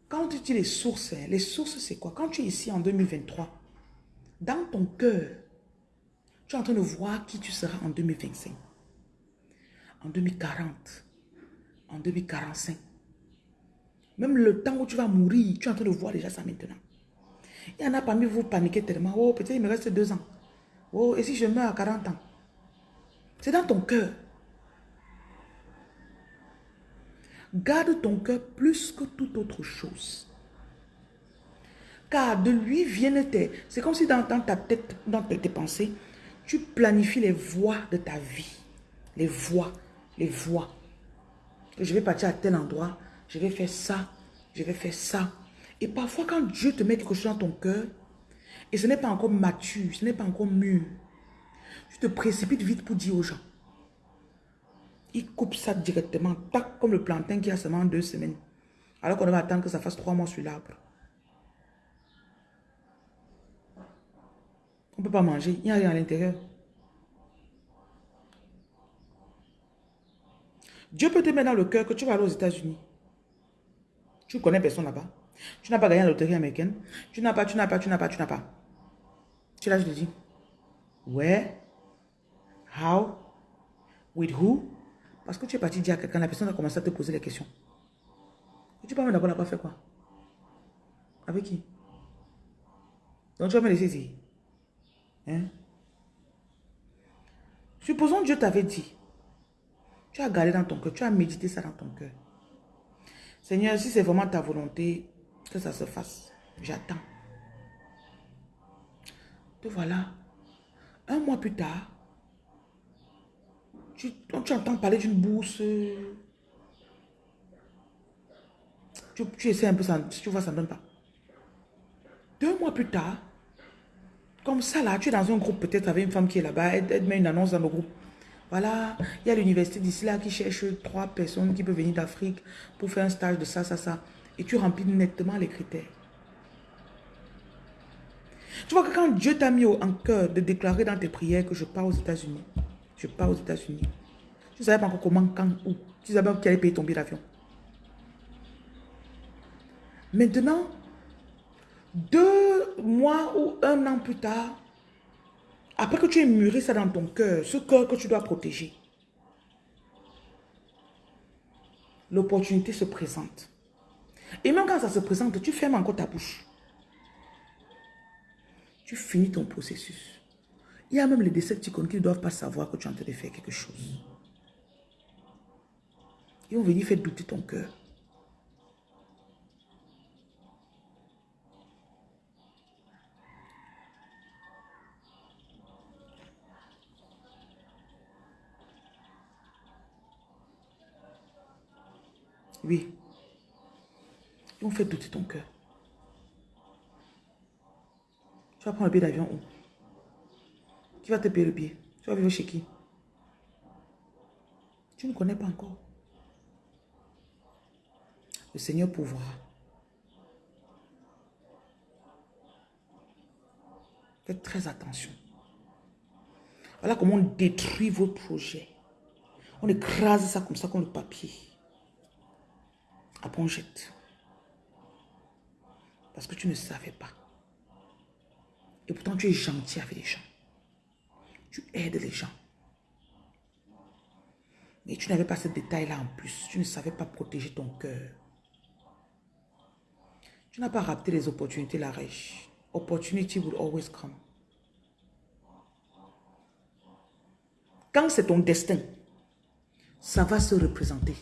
Quand tu dis les sources, hein, les sources c'est quoi? Quand tu es ici en 2023, dans ton cœur, tu es en train de voir qui tu seras en 2025, en 2040, en 2045. Même le temps où tu vas mourir, tu es en train de voir déjà ça maintenant. Il y en a parmi vous paniquer tellement. Oh, peut-être il me reste deux ans. Oh, et si je meurs à 40 ans? C'est dans ton cœur. Garde ton cœur plus que toute autre chose. Car de lui viennent tes... C'est comme si dans, ta tête, dans tes pensées, tu planifies les voies de ta vie. Les voies, les voies. Je vais partir à tel endroit, je vais faire ça, je vais faire ça. Et parfois, quand Dieu te met quelque chose dans ton cœur, et ce n'est pas encore mature, ce n'est pas encore mûr, tu te précipites vite pour dire aux gens. Il coupe ça directement, tac, comme le plantain qui a seulement deux semaines. Alors qu'on va attendre que ça fasse trois mois sur l'arbre. On ne peut pas manger, il n'y a rien à l'intérieur. Dieu peut te mettre dans le cœur que tu vas aller aux États-Unis. Tu connais personne là-bas. Tu n'as pas gagné la loterie américaine. Tu n'as pas, tu n'as pas, tu n'as pas, tu n'as pas. Tu là, je te dis. Where? How? With who? Parce que tu es parti dire à quelqu'un, la personne a commencé à te poser les questions. tu peux me d'abord, n'a pas fait quoi? Avec qui? Donc tu vas me laisser ici. Hein? Supposons Dieu t'avait dit. Tu as gardé dans ton cœur, tu as médité ça dans ton cœur. Seigneur, si c'est vraiment ta volonté que ça se fasse, j'attends. Te voilà. Un mois plus tard, tu, entends parler d'une bourse. Tu, tu essaies un peu, ça, tu vois, ça ne donne pas. Deux mois plus tard, comme ça là, tu es dans un groupe peut-être avec une femme qui est là-bas, elle, met une annonce dans le groupe. Voilà, il y a l'université d'ici là qui cherche trois personnes qui peuvent venir d'Afrique pour faire un stage de ça, ça, ça. Et tu remplis nettement les critères. Tu vois que quand Dieu t'a mis en cœur de déclarer dans tes prières que je pars aux États-Unis, je pars aux États-Unis. Tu ne savais pas encore comment, quand, où. Tu savais pas qui allait payer ton billet d'avion. Maintenant, deux mois ou un an plus tard, après que tu aies mûri ça dans ton cœur, ce cœur que tu dois protéger, l'opportunité se présente. Et même quand ça se présente, tu fermes encore ta bouche. Tu finis ton processus. Il y a même les décepticons qui ne doivent pas savoir que tu es en train de faire quelque chose. Ils vont venir faire douter ton cœur. Oui. Ils vont faire douter ton cœur. Tu vas prendre le billet d'avion où? Qui va te payer le billet? Tu vas vivre chez qui? Tu ne connais pas encore. Le Seigneur pourra. Faites très attention. Voilà comment on détruit vos projets. On écrase ça comme ça comme le papier. Après on jette. Parce que tu ne savais pas. Et pourtant tu es gentil avec les gens. Tu aides les gens. Mais tu n'avais pas ce détail-là en plus. Tu ne savais pas protéger ton cœur. Tu n'as pas raté les opportunités, la riche. Opportunity will always come. Quand c'est ton destin, ça va se représenter.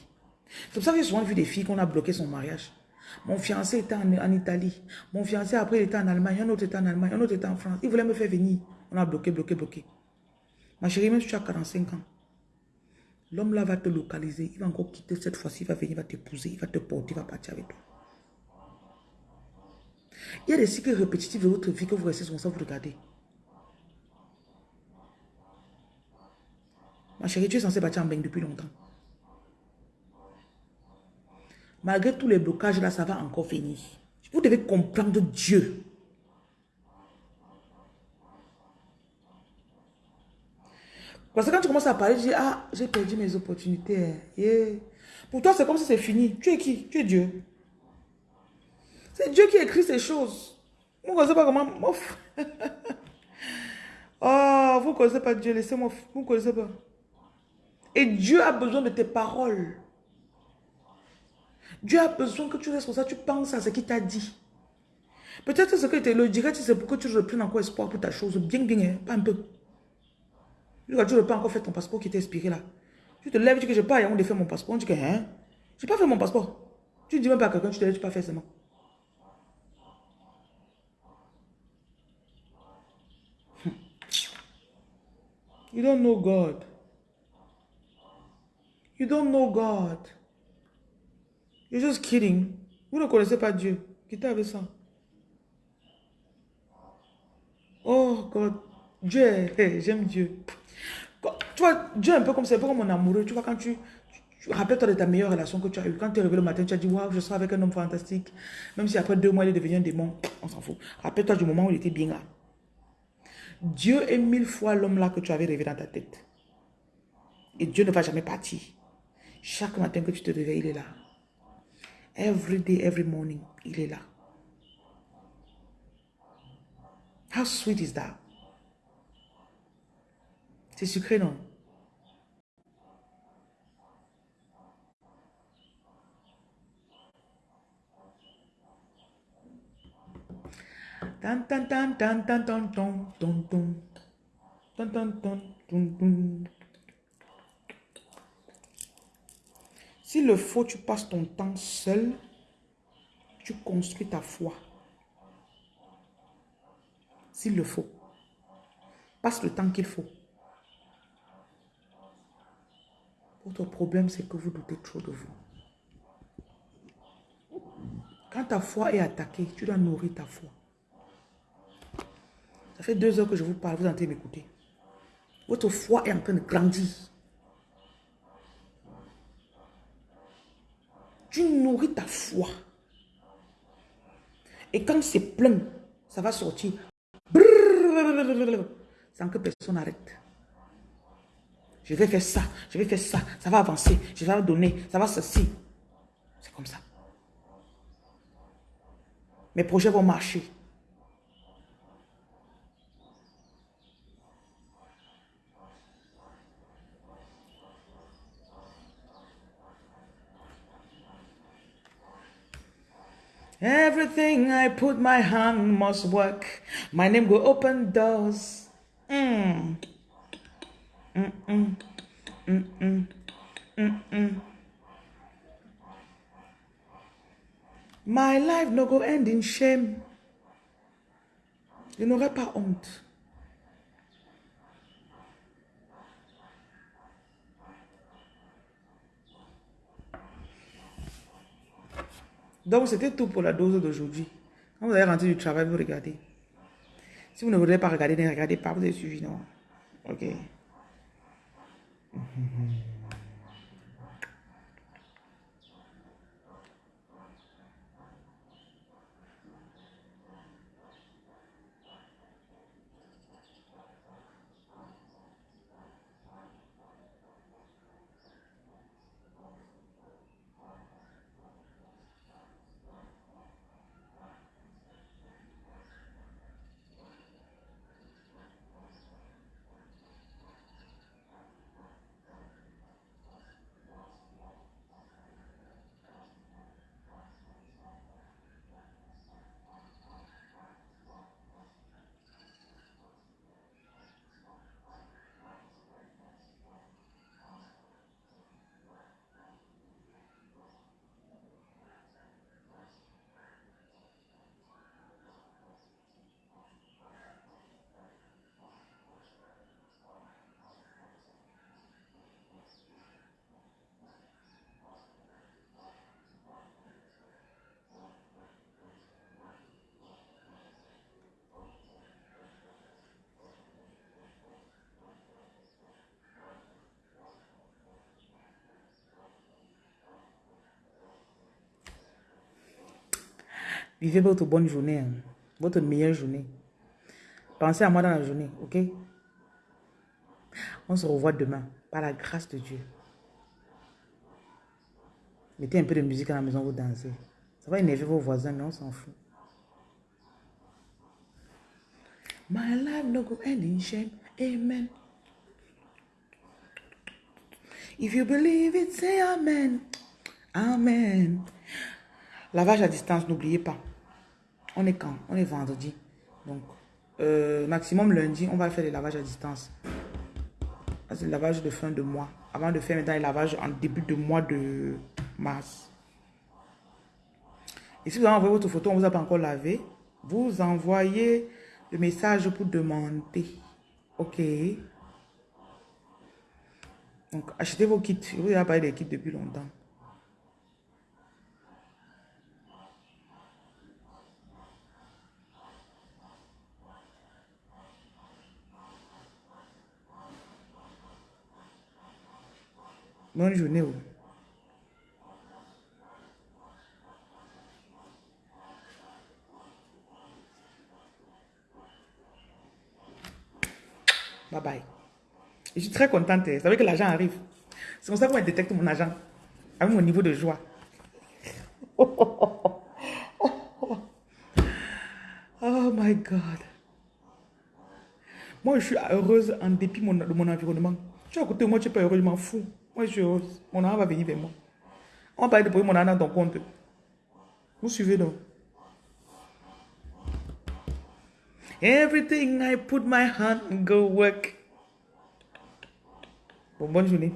C'est pour ça que j'ai souvent vu des filles qu'on a bloqué son mariage. Mon fiancé était en, Italie. Mon fiancé, après, il était en Allemagne. Un autre était en Allemagne. Un autre était en France. Il voulait me faire venir. On a bloqué, bloqué, bloqué. Ma chérie, même si tu as 45 ans, l'homme là va te localiser. Il va encore quitter cette fois-ci. Il va venir, il va t'épouser. Il va te porter, il va partir avec toi. Il y a des cycles répétitifs de votre vie que vous restez souvent sans vous regarder. Ma chérie, tu es censée partir en bain depuis longtemps. Malgré tous les blocages là, ça va encore venir. Vous devez comprendre Dieu. Parce que quand tu commences à parler, tu dis, ah, j'ai perdu mes opportunités. Pour toi, c'est comme si c'est fini. Tu es qui? Tu es Dieu. C'est Dieu qui écrit ces choses. Vous ne connaissez pas comment... oh, vous ne connaissez pas Dieu, laissez-moi... Vous ne connaissez pas. Et Dieu a besoin de tes paroles. Dieu a besoin que tu restes comme ça, tu penses à ce qu'il t'a dit. Peut-être ce que tu le dirais, c'est pour que tu reprennes encore espoir pour ta chose. Bien, bien, hein, pas un peu. Tu n'as pas encore fait ton passeport qui t'est expiré là. Tu te lèves, tu dis que je pas, on de faire mon passeport. On dit que, hein, Je n'ai pas fait mon passeport. Tu ne dis même pas à quelqu'un, tu ne l'as pas fait seulement. You don't know God. You don't know God. You're just kidding. Vous ne connaissez pas Dieu. Quittez avec ça. Oh God. Dieu, j'aime Dieu. Tu vois, Dieu est un peu comme c'est un peu comme mon amoureux. Tu vois, quand tu, rappelle-toi de ta meilleure relation que tu as eue. Quand tu es réveillé le matin, tu as dit, waouh, je serai avec un homme fantastique. Même si après deux mois, il est devenu un démon. On s'en fout. Rappelle-toi du moment où il était bien là. Dieu est mille fois l'homme là que tu avais rêvé dans ta tête. Et Dieu ne va jamais partir. Chaque matin que tu te réveilles, il est là. Every day, every morning, il est là. How sweet is that? C'est sucré, non? Tan Si le faut, tu passes ton temps seul, tu construis ta foi. S'il le faut. Passe le temps qu'il faut. Votre problème, c'est que vous doutez trop de vous. Quand ta foi est attaquée, tu dois nourrir ta foi. Ça fait deux heures que je vous parle, vous êtes m'écouter. Votre foi est en train de grandir. Tu nourris ta foi. Et quand c'est plein, ça va sortir. Sans que personne n'arrête. Je vais faire ça, je vais faire ça, ça va avancer, je vais donner, ça va ceci. C'est comme ça. Mes projets vont marcher. Everything I put my hand must work. My name will open doors. Mm. Mm -mm. Mm -mm. Mm -mm. My life no go end in shame. Je n'aurai pas honte. Donc, c'était tout pour la dose d'aujourd'hui. Quand vous allez rentrer du travail, vous regardez. Si vous ne voulez pas regarder, ne regardez pas, vous avez suivi, non? Ok. Vivez votre bonne journée, hein. votre meilleure journée. Pensez à moi dans la journée, ok? On se revoit demain, par la grâce de Dieu. Mettez un peu de musique à la maison, vous dansez. Ça va énerver vos voisins, mais on s'en fout. My life no go end in shame. Amen. If you believe it, say Amen. Amen. Lavage à distance, n'oubliez pas. On est quand? On est vendredi. Donc, euh, maximum lundi, on va faire les lavages à distance. C'est le lavage de fin de mois. Avant de faire maintenant les lavages en début de mois de mars. Et si vous avez envoyé votre photo, on ne vous a pas encore lavé, vous envoyez le message pour demander. OK? Donc, achetez vos kits. Je vous ai parlé des kits depuis longtemps. Bonne journée. Bye bye. Je suis très contente. Vous savez que l'argent arrive. C'est comme ça qu'on détecte mon argent. Avec mon niveau de joie. Oh my God. Moi, je suis heureuse en dépit de mon environnement. Tu côté de moi, tu n'es pas heureux, je m'en fous. Moi, je suis heureuse. Mon argent va venir vers moi. On va de poser mon argent dans ton compte. Vous suivez donc. Everything I put my hand go work. Bon, bonne journée.